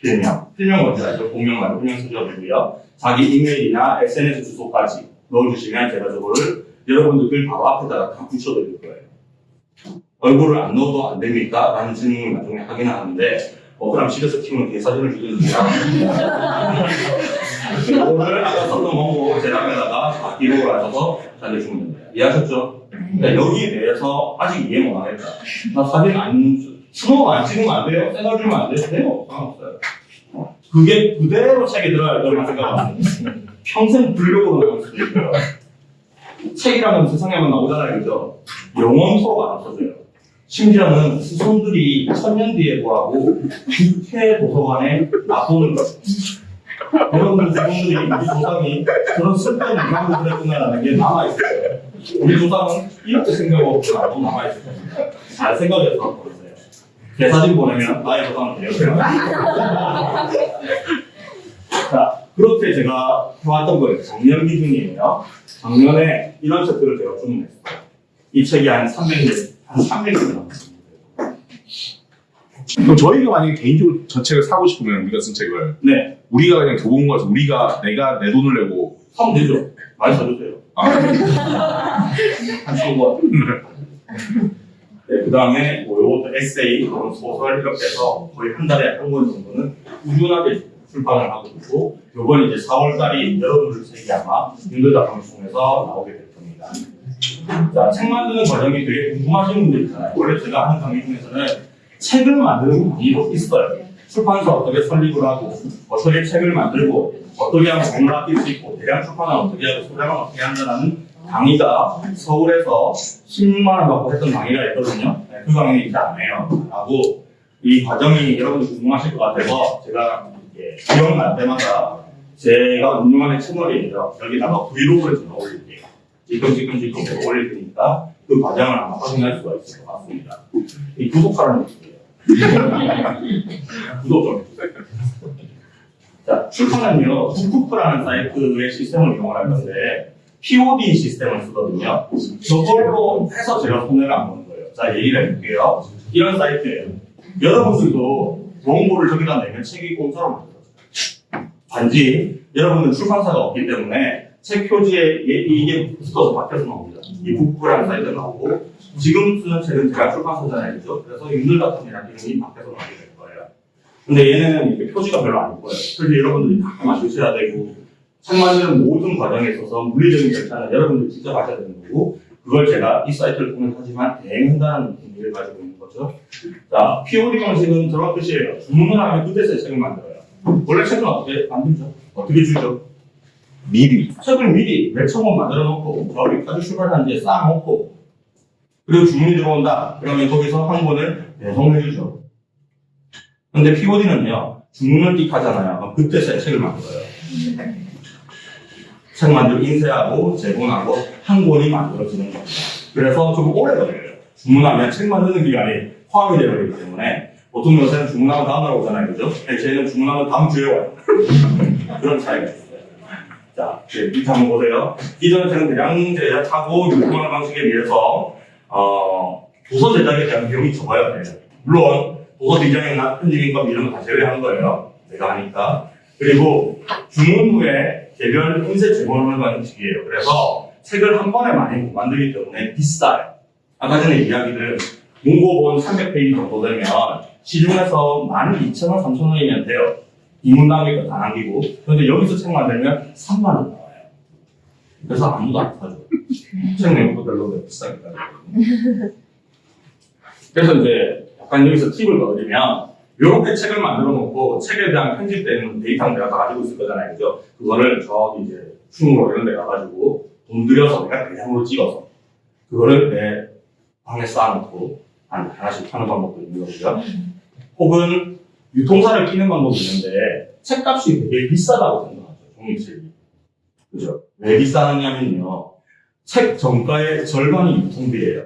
S1: 필명. 필명 뭔지 알죠? 본명 말고 필명 쓰셔도 되고요. 자기 이메일이나 SNS 주소까지 넣어주시면 제가 저거를 여러분들 글 바로 앞에다가 다 붙여드릴 거예요. 얼굴을 안 넣어도 안 됩니까? 라는 질문을 나중에 하긴 하는데, 어, 그럼 집에서 키우는 개사진을 주겠습니다. 이거를 아까 썼던 원고 제 앞에다가 다 기록을 하셔서 잘해주면 됩니다. 이해하셨죠? 그러니까 여기에 대해서 아직 이해 못 하겠다. 나 사진 안, 스노우 안 찍으면 안 돼요? 생얼 주면 안 돼요? 돼요. 상관없어요. 그게 그대로 책에 들어갈 거라고 생각합니다. 평생 불력으로 나올 수도 있고요. 책이라면 세상에만 나오잖아요, 그죠? 영원토록 안 없어져요. 심지어는 후손들이 천년 뒤에 보라고 국회 도서관에 놔두는 거예요. 여러분들 후손들이 우리 조상이 그런 슬픈 이상을 했구나라는 게 남아있어요. 우리 조상은 이렇게 생각하고 나도 남아있을 겁니다. 잘 생각해서 갖고 오세요. 내 사진 보내면 나의 돼요. 자, 그렇게 제가 해왔던 거예요. 작년 기준이에요. 작년에 이런 책들을 제가 주문했어요. 이 책이 한 300개, 한 300개 남았습니다.
S2: 그럼 저희가 만약에 개인적으로 저 책을 사고 싶으면 우리가 쓴 책을
S1: 네,
S2: 우리가 그냥 교보문 가서 우리가 내가 내 돈을 내고
S1: 하면 되죠. 많이 사주세요.
S2: 아,
S1: 한 천권. 네, 그 다음에 뭐 요것도 에세이, 그런 소설 해서 거의 한 달에 한 권 정도는 꾸준하게 출판을 하고 있고 요번 이제 4월달이 여러분들 책이 아마 힘들다 방송에서 나오게 될 겁니다. 자, 책 만드는 과정이 되게 궁금하신 분들 있잖아요. 원래 제가 하는 강의 중에서는 책을 만드는 강의도 있어요. 출판사 어떻게 설립을 하고 어떻게 책을 만들고 어떻게 하면 돈을 아낄 수 있고 대량 출판을 어떻게 하고 소량을 어떻게 한다는 강의가 서울에서 16만 원 받고 했던 강의가 있거든요. 네, 그 강의 이제 안 해요. 하고 이 과정이 여러분들 궁금하실 것 같아서 제가 이렇게 기억날 때마다 제가 운영하는 채널이에요. 여기다가 브이로그를 제가 올릴게요. 지금 지금 지금 올릴 테니까 그 과정을 아마 확인할 수가 있을 것 같습니다. 이 구독하라는. 구독. 자, 출판은요, 북쿠프라는 사이트의 시스템을 이용을 할 건데, POD 시스템을 쓰거든요. 저걸로 해서 제가 손해를 안 보는 거예요. 자, 얘기를 해볼게요. 이런 사이트예요. 여러분들도 원고를 저기다 내면 책이 공짜로 만들어져요. 단지 여러분들 출판사가 없기 때문에 책 표지에 얘- 이게 붙어서 바뀌어서 나옵니다. 이 북쿠프라는 사이트가 나오고, 지금 쓰는 책은 제가 출판사잖아요. 그죠? 그래서 윤들같은이라는 이름이 바뀌어서 나오게 될 거예요. 근데 얘네는 이렇게 표지가 별로 안 이뻐요. 표지 여러분들이 다 맞추셔야 되고, 책 만드는 모든 과정에 있어서 물리적인 절차는 여러분들이 직접 하셔야 되는 거고, 그걸 제가 이 사이트를 통해 하지만 대행한다는 의미를 가지고 있는 거죠. 자, POD 방식은 저런 뜻이에요. 주문을 하면 그때서야 책을 만들어요. 원래 책은 어떻게 만들죠? 어떻게 주죠?
S2: 미리
S1: 책을 미리 몇천 권 만들어 놓고, 저기 카드 출발단지에 쌓아놓고, 그리고 주문이 들어온다. 그러면 거기서 한 권을 배송해 주죠. 근데 POD는요, 주문을 띡 하잖아요. 그럼 그때서야 책을 만들어요. 책 만들고 인쇄하고 제공하고 한 권이 만들어지는 겁니다. 그래서 좀 오래 걸려요. 주문하면 책 만드는 기간이 포함이 되어 있기 때문에 보통 요새는 주문하면 다음 날 오잖아요. 그죠? 근데 저희는 주문하면 다음 주에 와요. 그런 차이가 있어요. 자, 네, 밑에 한번 보세요. 저는 대량 제작하고 유통하는 방식에 비해서 어, 도서 제작에 대한 비용이 적어야 돼요. 물론 도서 디자인이나 편집인법 이런 거 다 제외한 거예요. 내가 하니까. 그리고 주문 후에 개별 인쇄 제공을 하는 식이에요. 그래서 책을 한 번에 많이 못 만들기 때문에 비싸요. 아까 전에 이야기들 문고본 300페이지 정도 되면 시중에서 12,000원, 3,000원이면 돼요. 이문 남길 거다 남기고. 그런데 여기서 책 만들면 3만 원 나와요. 그래서 아무도 안 사줘. 책 내용도 별로 비싸게 따르거든요. 그래서 이제 약간 여기서 팁을 넣어드리면 이렇게 책을 만들어 놓고 책에 대한 편집되는 데이터는 내가 다 가지고 있을 거잖아요. 그죠? 그거를 저기 이제 충무로 이런 데 가가지고 돈 들여서 내가 대량으로 찍어서 그거를 내 방에 쌓아놓고 한 하나씩 파는 방법도 있는 거고요. 혹은 유통사를 끼는 방법도 있는데 책값이 되게 비싸다고 생각하죠. 종이책이. 그죠? 왜 비싸느냐면요. 책 정가의 절반이 유통비예요.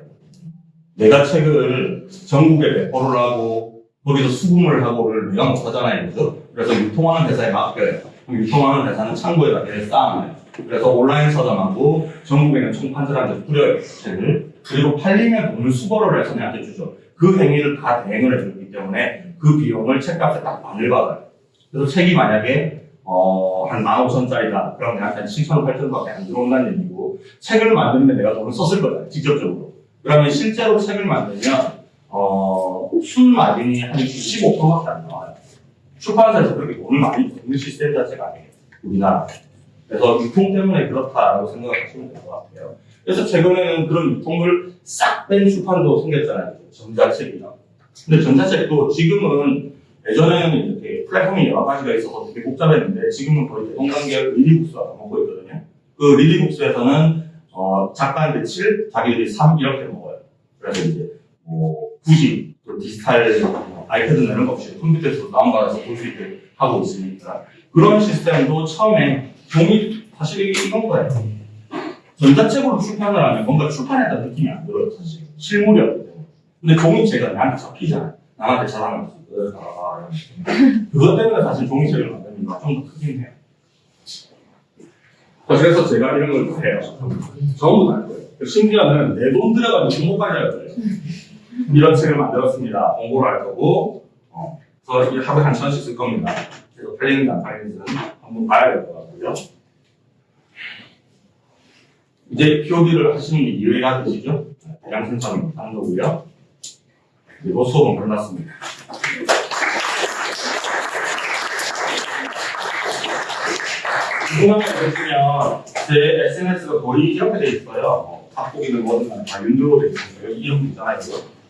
S1: 내가 책을 전국에 배포를 하고 거기서 수금을 하고를 내가 못 하잖아요. 그죠? 그래서 유통하는 회사에 맡겨요. 그럼 유통하는 회사는 창고에다 걔를 쌓아놔요. 그래서 온라인 서점하고 전국에 있는 총판들한테 뿌려요 책을 그리고 팔리면 돈을 수거를 해서 내한테 주죠 그 행위를 다 대행을 해주기 때문에 그 비용을 책값에 딱 반을 받아요 그래서 책이 만약에 어, 한 15,000짜리다. 그럼 내한테 한 7,000원, 8,000원밖에 안 들어온다는 얘기고, 책을 만드는데 내가 돈을 썼을 거다. 직접적으로. 그러면 실제로 책을 만들면, 어, 순 마진이 한 15%밖에 안 나와요. 출판사에서 그렇게 돈을 많이 버는 시스템 자체가 아니에요. 우리나라. 그래서 유통 때문에 그렇다라고 생각하시면 될 것 같아요. 그래서 최근에는 그런 유통을 싹 뺀 출판도 생겼잖아요. 전자책이나. 근데 전자책도 지금은 예전에는 이렇게 플랫폼이 여러 가지가 있어서 되게 복잡했는데 지금은 거의 대동단결을 리디북스가 먹고 있거든요. 그 리디북스에서는 어, 작가한테 7, 자기들이 3 이렇게 먹어요. 그래서 이제 뭐 굳이 또 디지털 뭐 아이패드나 이런 거 없이 컴퓨터에서 다운받아서 볼 수 있게 하고 있으니까 그런 시스템도 처음에 종이 사실 이건 거예요. 전자책으로 출판을 하면 뭔가 출판했다는 느낌이 안 들어요, 사실. 실물이 없기 때문에. 근데 종이책은 나한테 잡히잖아요. 남한테 자랑하면서. 아, 그것 때문에 사실 종이책을 만드는 이유가 좀더 크긴 해요. 그래서 제가 이런 걸 해요. 전부 다할 거예요. 심지어는 내 돈 들여가지고 공모까지 할 거예요. 이런 책을 만들었습니다. 공고를 할 거고, 어, 그래서 하루에 한 천원씩 쓸 겁니다. 그래서 팔리는지 안 팔리는지는 한번 봐야 될 것 같고요. 이제 POD를 하시는 게 이해가 되시죠? 하는 거고요. 그리고 수업은 끝났습니다. 궁금한 거 있으면 제 SNS가 거의 이렇게 돼 있어요. 어, 닭고기는 간에 다 윤두로 돼 있어요. 여기 이름 있잖아요.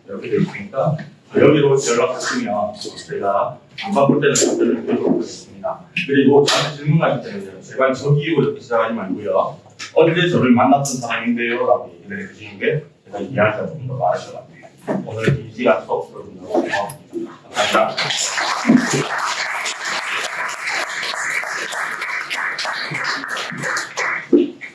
S1: 이렇게 돼 있으니까 여기로 연락하시면 제가 안 바쁠 때는 답변을 드리도록 하겠습니다. 그리고 저한테 질문 가실 때는 제발 저기요 이렇게 시작하지 말고요. 언제 저를 만났던 사람인데요? 라고 얘기를 해주시는 게 제가 이해할 때 조금 더 같아요. 오늘 긴 시간 수업 고맙습니다. 감사합니다.